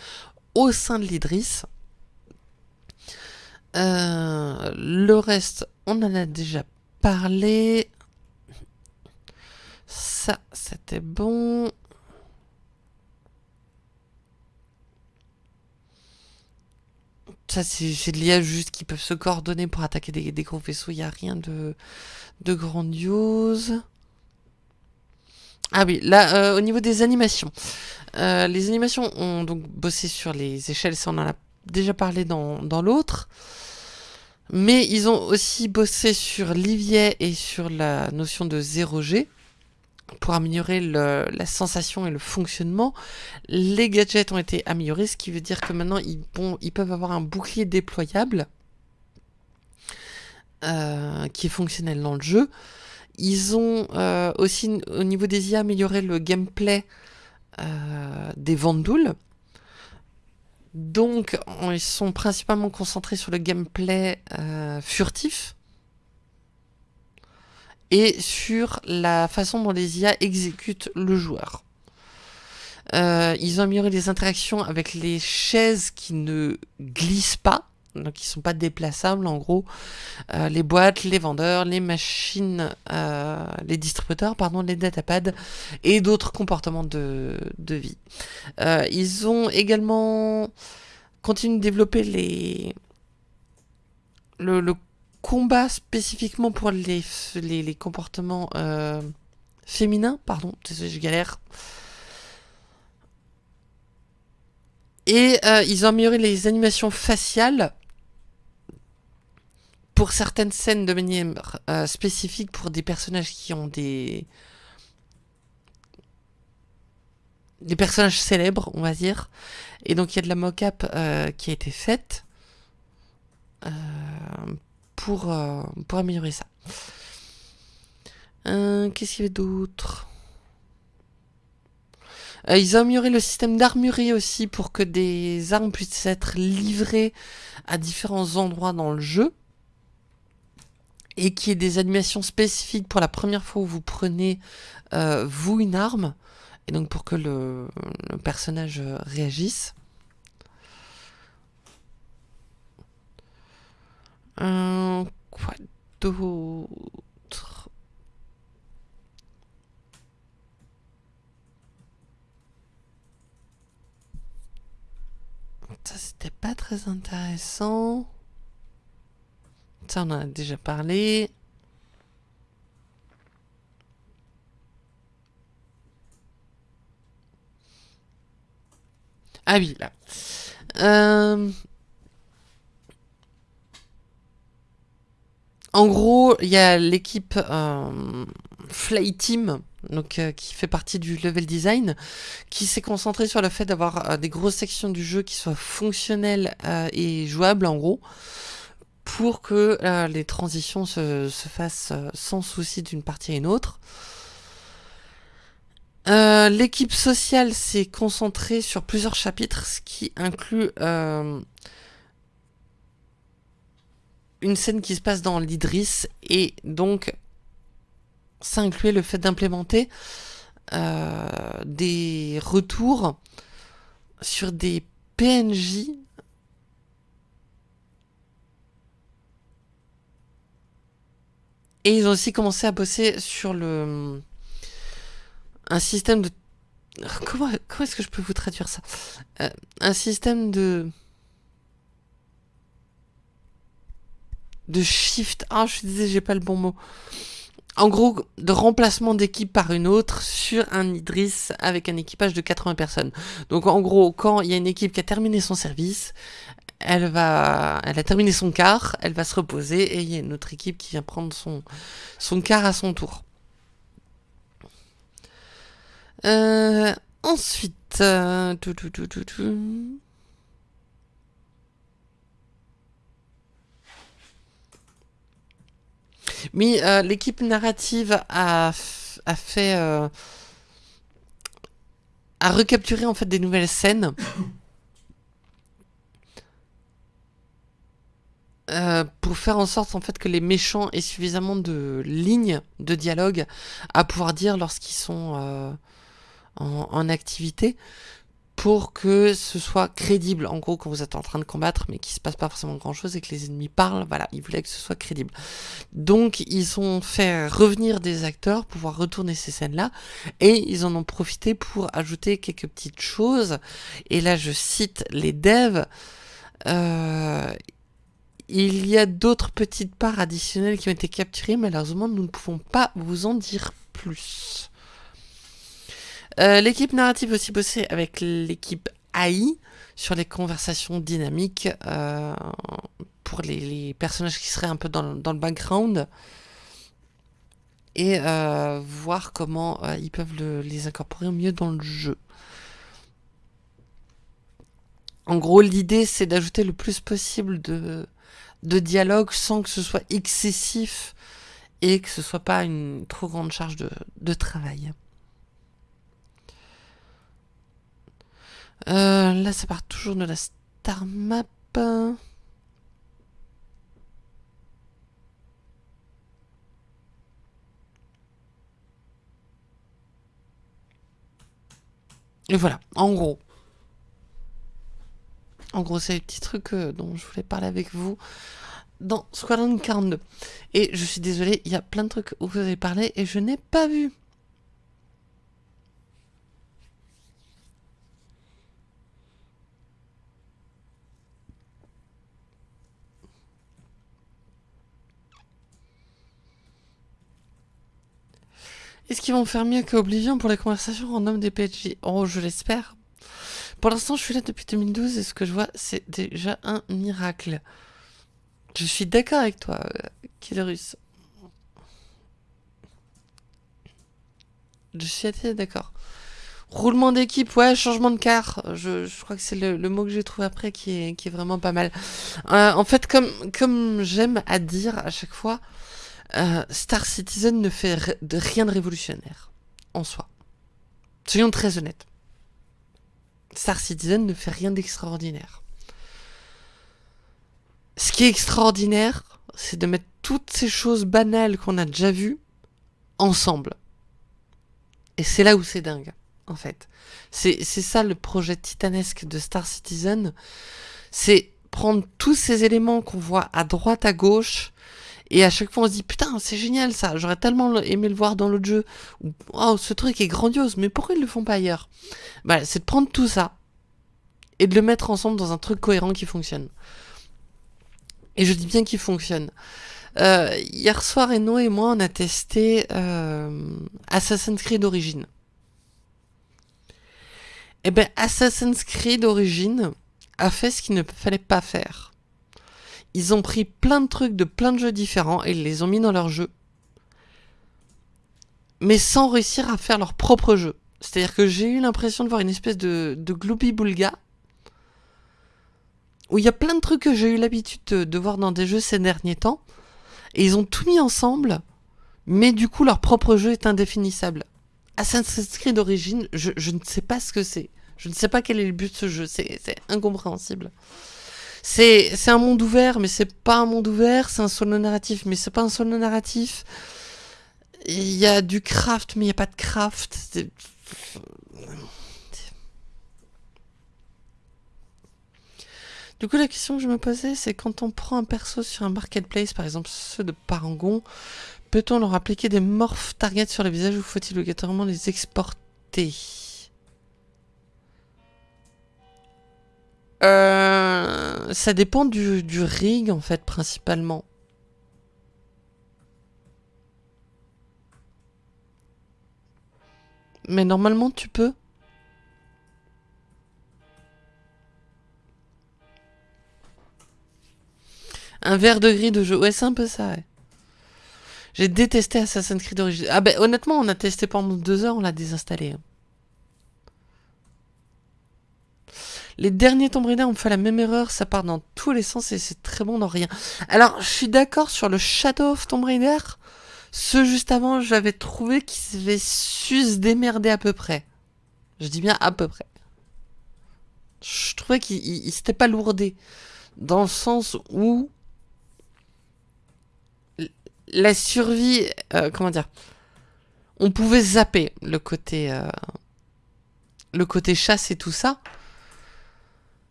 au sein de l'Idris. Euh, le reste, on en a déjà parlé. Ça, c'était bon. Ça, c'est de l'IA juste qui peuvent se coordonner pour attaquer des, gros vaisseaux. Il n'y a rien de, grandiose. Ah oui, là, euh, au niveau des animations. Euh, les animations ont donc bossé sur les échelles, ça on en a déjà parlé dans l'autre. Mais ils ont aussi bossé sur Livier et sur la notion de 0G pour améliorer la sensation et le fonctionnement. Les gadgets ont été améliorés, ce qui veut dire que maintenant ils, peuvent avoir un bouclier déployable euh, qui est fonctionnel dans le jeu. Ils ont euh, aussi au niveau des IA amélioré le gameplay euh, des Vandouls donc, ils sont principalement concentrés sur le gameplay euh, furtif et sur la façon dont les IA exécutent le joueur. Euh, ils ont amélioré les interactions avec les chaises qui ne glissent pas donc ils sont pas déplaçables en gros. Euh, les boîtes, les vendeurs, les machines, euh, les distributeurs, pardon, les datapads et d'autres comportements de, de vie. Euh, ils ont également continué de développer les le, combat spécifiquement pour les, les, comportements féminins, pardon, je galère. Et ils ont amélioré les animations faciales pour certaines scènes de manière euh, spécifique pour des personnages qui ont des des personnages célèbres, on va dire. Et donc il y a de la mock-up euh, qui a été faite euh, pour, pour améliorer ça. Qu'est-ce qu'il y avait d'autre? Ils ont amélioré le système d'armurerie aussi pour que des armes puissent être livrées à différents endroits dans le jeu et qui est des animations spécifiques pour la première fois où vous prenez euh, vous une arme et donc pour que le, personnage euh, réagisse. Euh, quoi d'autre? Ça c'était pas très intéressant. Ça, on en a déjà parlé. Ah oui, là. Euh, en gros, il y a l'équipe euh, Fly Team, donc, euh, qui fait partie du level design, qui s'est concentré sur le fait d'avoir des grosses sections du jeu qui soient fonctionnelles et jouables, en gros pour que euh, les transitions se, fassent euh, sans souci d'une partie à une autre. Euh, l'équipe sociale s'est concentrée sur plusieurs chapitres, ce qui inclut une scène qui se passe dans l'Idris, et donc ça incluait le fait d'implémenter des retours sur des PNJ Et ils ont aussi commencé à bosser sur le un système de comment est-ce que je peux vous traduire ça? Euh, Un système de de shift. Ah, je disais, j'ai pas le bon mot. En gros, de remplacement d'équipe par une autre sur un Idris avec un équipage de 80 personnes. Donc en gros, quand il y a une équipe qui a terminé son service, elle va, elle a terminé son quart, elle va se reposer et il y a une autre équipe qui vient prendre son, quart à son tour. Euh, ensuite, euh, Mais euh, l'équipe narrative a, a fait, a recapturé en fait des nouvelles scènes. Euh, pour faire en sorte en fait que les méchants aient suffisamment de lignes de dialogue à pouvoir dire lorsqu'ils sont euh, en, activité pour que ce soit crédible. En gros quand vous êtes en train de combattre mais qu'il se passe pas forcément grand chose et que les ennemis parlent voilà ils voulaient que ce soit crédible. Donc ils ont fait revenir des acteurs pour pouvoir retourner ces scènes là et ils en ont profité pour ajouter quelques petites choses. Et là je cite les devs euh, il y a d'autres petites parts additionnelles qui ont été capturées, malheureusement nous ne pouvons pas vous en dire plus. Euh, l'équipe narrative aussi bossé avec l'équipe AI sur les conversations dynamiques euh, pour les, personnages qui seraient un peu dans, le background et euh, voir comment ils peuvent les incorporer mieux dans le jeu. En gros, l'idée c'est d'ajouter le plus possible de, de dialogue sans que ce soit excessif et que ce soit pas une trop grande charge de, travail. Euh, là, ça part toujours de la star map. Et voilà, en gros. En gros, c'est les petits trucs euh, dont je voulais parler avec vous dans Squadron 42. Et je suis désolé, il y a plein de trucs où vous avez parlé et je n'ai pas vu. Est-ce qu'ils vont faire mieux que Oblivion pour les conversations homme des PNJ Oh, je l'espère. Pour l'instant, je suis là depuis 2012 et ce que je vois, c'est déjà un miracle. Je suis d'accord avec toi, euh, Je suis assez d'accord. Roulement d'équipe, ouais, changement de car. Je, crois que c'est le, mot que j'ai trouvé après qui est, vraiment pas mal. Euh, en fait, comme, comme j'aime à dire à chaque fois, euh, Star Citizen ne fait de rien de révolutionnaire en soi. Soyons très honnêtes. Star Citizen ne fait rien d'extraordinaire. Ce qui est extraordinaire, c'est de mettre toutes ces choses banales qu'on a déjà vues ensemble. Et c'est là où c'est dingue, en fait. C'est ça le projet titanesque de Star Citizen. C'est prendre tous ces éléments qu'on voit à droite, à gauche, et à chaque fois on se dit putain c'est génial ça, j'aurais tellement aimé le voir dans l'autre jeu. oh ce truc est grandiose, mais pourquoi ils le font pas ailleurs? Bah, C'est de prendre tout ça et de le mettre ensemble dans un truc cohérent qui fonctionne. Et je dis bien qu'il fonctionne. Euh, hier soir, Eno et moi, on a testé euh, Assassin's Creed Origins. Et eh ben, Assassin's Creed Origins a fait ce qu'il ne fallait pas faire. Ils ont pris plein de trucs de plein de jeux différents et ils les ont mis dans leur jeu. Mais sans réussir à faire leur propre jeu. C'est-à-dire que j'ai eu l'impression de voir une espèce de, de Boulga où il y a plein de trucs que j'ai eu l'habitude de, voir dans des jeux ces derniers temps, et ils ont tout mis ensemble, mais du coup leur propre jeu est indéfinissable. Assassin's Creed d'origine, je, ne sais pas ce que c'est. Je ne sais pas quel est le but de ce jeu, c'est incompréhensible. C'est un monde ouvert, mais c'est pas un monde ouvert, c'est un solo narratif, mais c'est pas un solo narratif. Il y a du craft, mais il n'y a pas de craft. Du coup, la question que je me posais, c'est quand on prend un perso sur un marketplace, par exemple ceux de Parangon, peut-on leur appliquer des morph targets sur le visage ou faut-il obligatoirement les exporter? Euh, Ça dépend du, rig, en fait, principalement. Mais normalement, tu peux. Un verre de gris de jeu. Ouais, c'est un peu ça, ouais. J'ai détesté Assassin's Creed Origins. Ah ben honnêtement, on a testé pendant deux heures, on l'a désinstallé. Hein. Les derniers Tomb Raider ont fait la même erreur, ça part dans tous les sens et c'est très bon dans rien. Alors, je suis d'accord sur le Shadow of Tomb Raider. Ce juste avant, j'avais trouvé qu'il avait su se démerder à peu près. Je dis bien à peu près. Je trouvais qu'il s'était pas lourdé. Dans le sens où la survie, euh, comment dire, on pouvait zapper le côté, euh, le côté chasse et tout ça,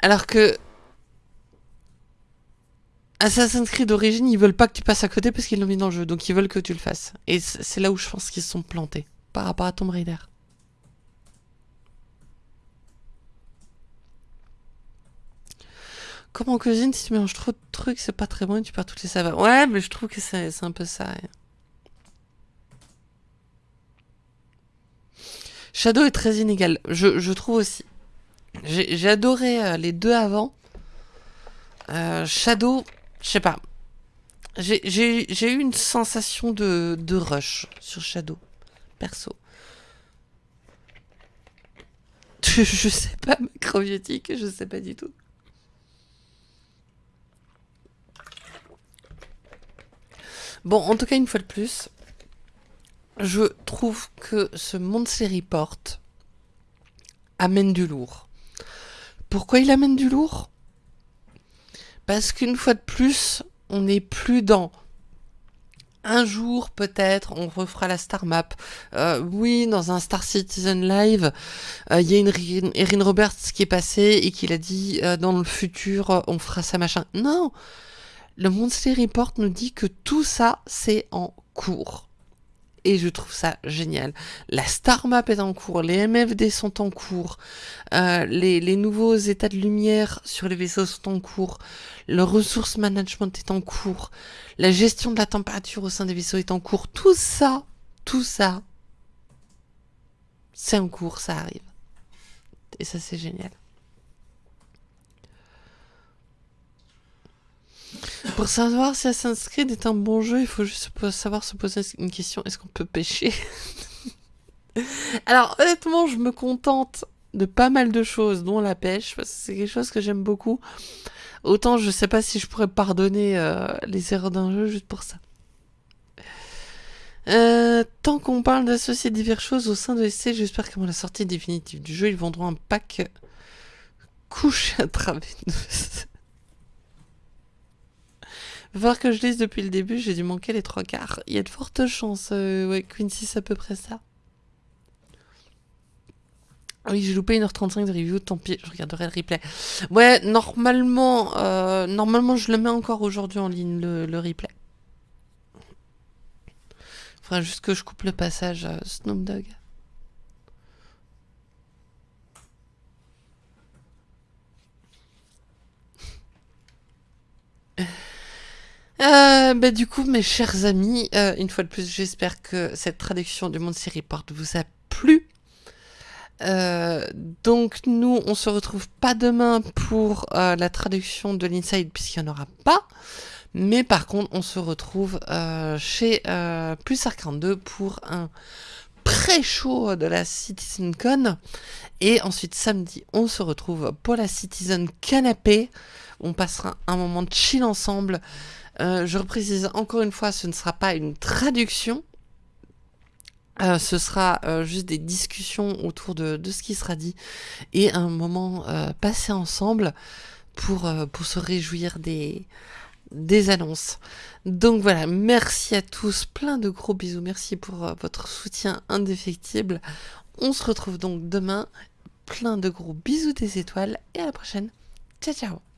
alors que Assassin's Creed d'origine, ils veulent pas que tu passes à côté parce qu'ils l'ont mis dans le jeu, donc ils veulent que tu le fasses. Et c'est là où je pense qu'ils se sont plantés par rapport à Tomb Raider. Comme en cuisine, si tu mélanges trop de trucs, c'est pas très bon et tu perds toutes les saveurs. Ouais, mais je trouve que c'est un peu ça. Shadow est très inégal. Je, trouve aussi. J'ai adoré euh, les deux avant. Euh, Shadow, je sais pas. J'ai eu une sensation de, rush sur Shadow, perso. Je, je sais pas, macrobiotique, je sais pas du tout. Bon, en tout cas, une fois de plus, je trouve que ce Monthly Report amène du lourd. Pourquoi il amène du lourd? Parce qu'une fois de plus, on n'est plus dans un jour peut-être on refera la star map. Euh, oui, dans un Star Citizen Live, euh, il y a une Erin Roberts qui est passée et qui l'a dit euh, dans le futur on fera ça machin. Non, le Monthly Report nous dit que tout ça, c'est en cours. Et je trouve ça génial. La Star Map est en cours, les MFD sont en cours, euh, les, nouveaux états de lumière sur les vaisseaux sont en cours, le ressource management est en cours, la gestion de la température au sein des vaisseaux est en cours. Tout ça, tout ça, c'est en cours, ça arrive. Et ça, c'est génial. Pour savoir si Assassin's Creed est un bon jeu, il faut juste savoir se poser une question est-ce qu'on peut pêcher? Alors, honnêtement, je me contente de pas mal de choses, dont la pêche, parce que c'est quelque chose que j'aime beaucoup. Autant je sais pas si je pourrais pardonner euh, les erreurs d'un jeu juste pour ça. Euh, tant qu'on parle d'associer diverses choses au sein de SC, j'espère qu'à la sortie définitive du jeu, ils vendront un pack couche à travers voir que je lise depuis le début, j'ai dû manquer les trois quarts. Il y a de fortes chances, euh, ouais, Quincy, c'est à peu près ça. Oui, j'ai loupé 1h35 de review, tant pis, je regarderai le replay. Ouais, normalement, euh, normalement je le mets encore aujourd'hui en ligne, le, replay. Faudra juste que je coupe le passage Snoop Dogg. Euh, bah, du coup, mes chers amis, euh, une fois de plus, j'espère que cette traduction du Monde Série Porte vous a plu. Euh, donc nous, on se retrouve pas demain pour la traduction de l'Inside puisqu'il n'y en aura pas. Mais par contre, on se retrouve chez Plus 42 pour un pré-show de la CitizenCon. Et ensuite, samedi, on se retrouve pour la Citizen Canapé. On passera un moment de chill ensemble. Je reprécise encore une fois, ce ne sera pas une traduction, euh, ce sera euh, juste des discussions autour de, ce qui sera dit et un moment euh, passé ensemble pour, pour se réjouir des, des annonces. Donc voilà, merci à tous, plein de gros bisous, merci pour votre soutien indéfectible. On se retrouve donc demain, plein de gros bisous des étoiles et à la prochaine. Ciao ciao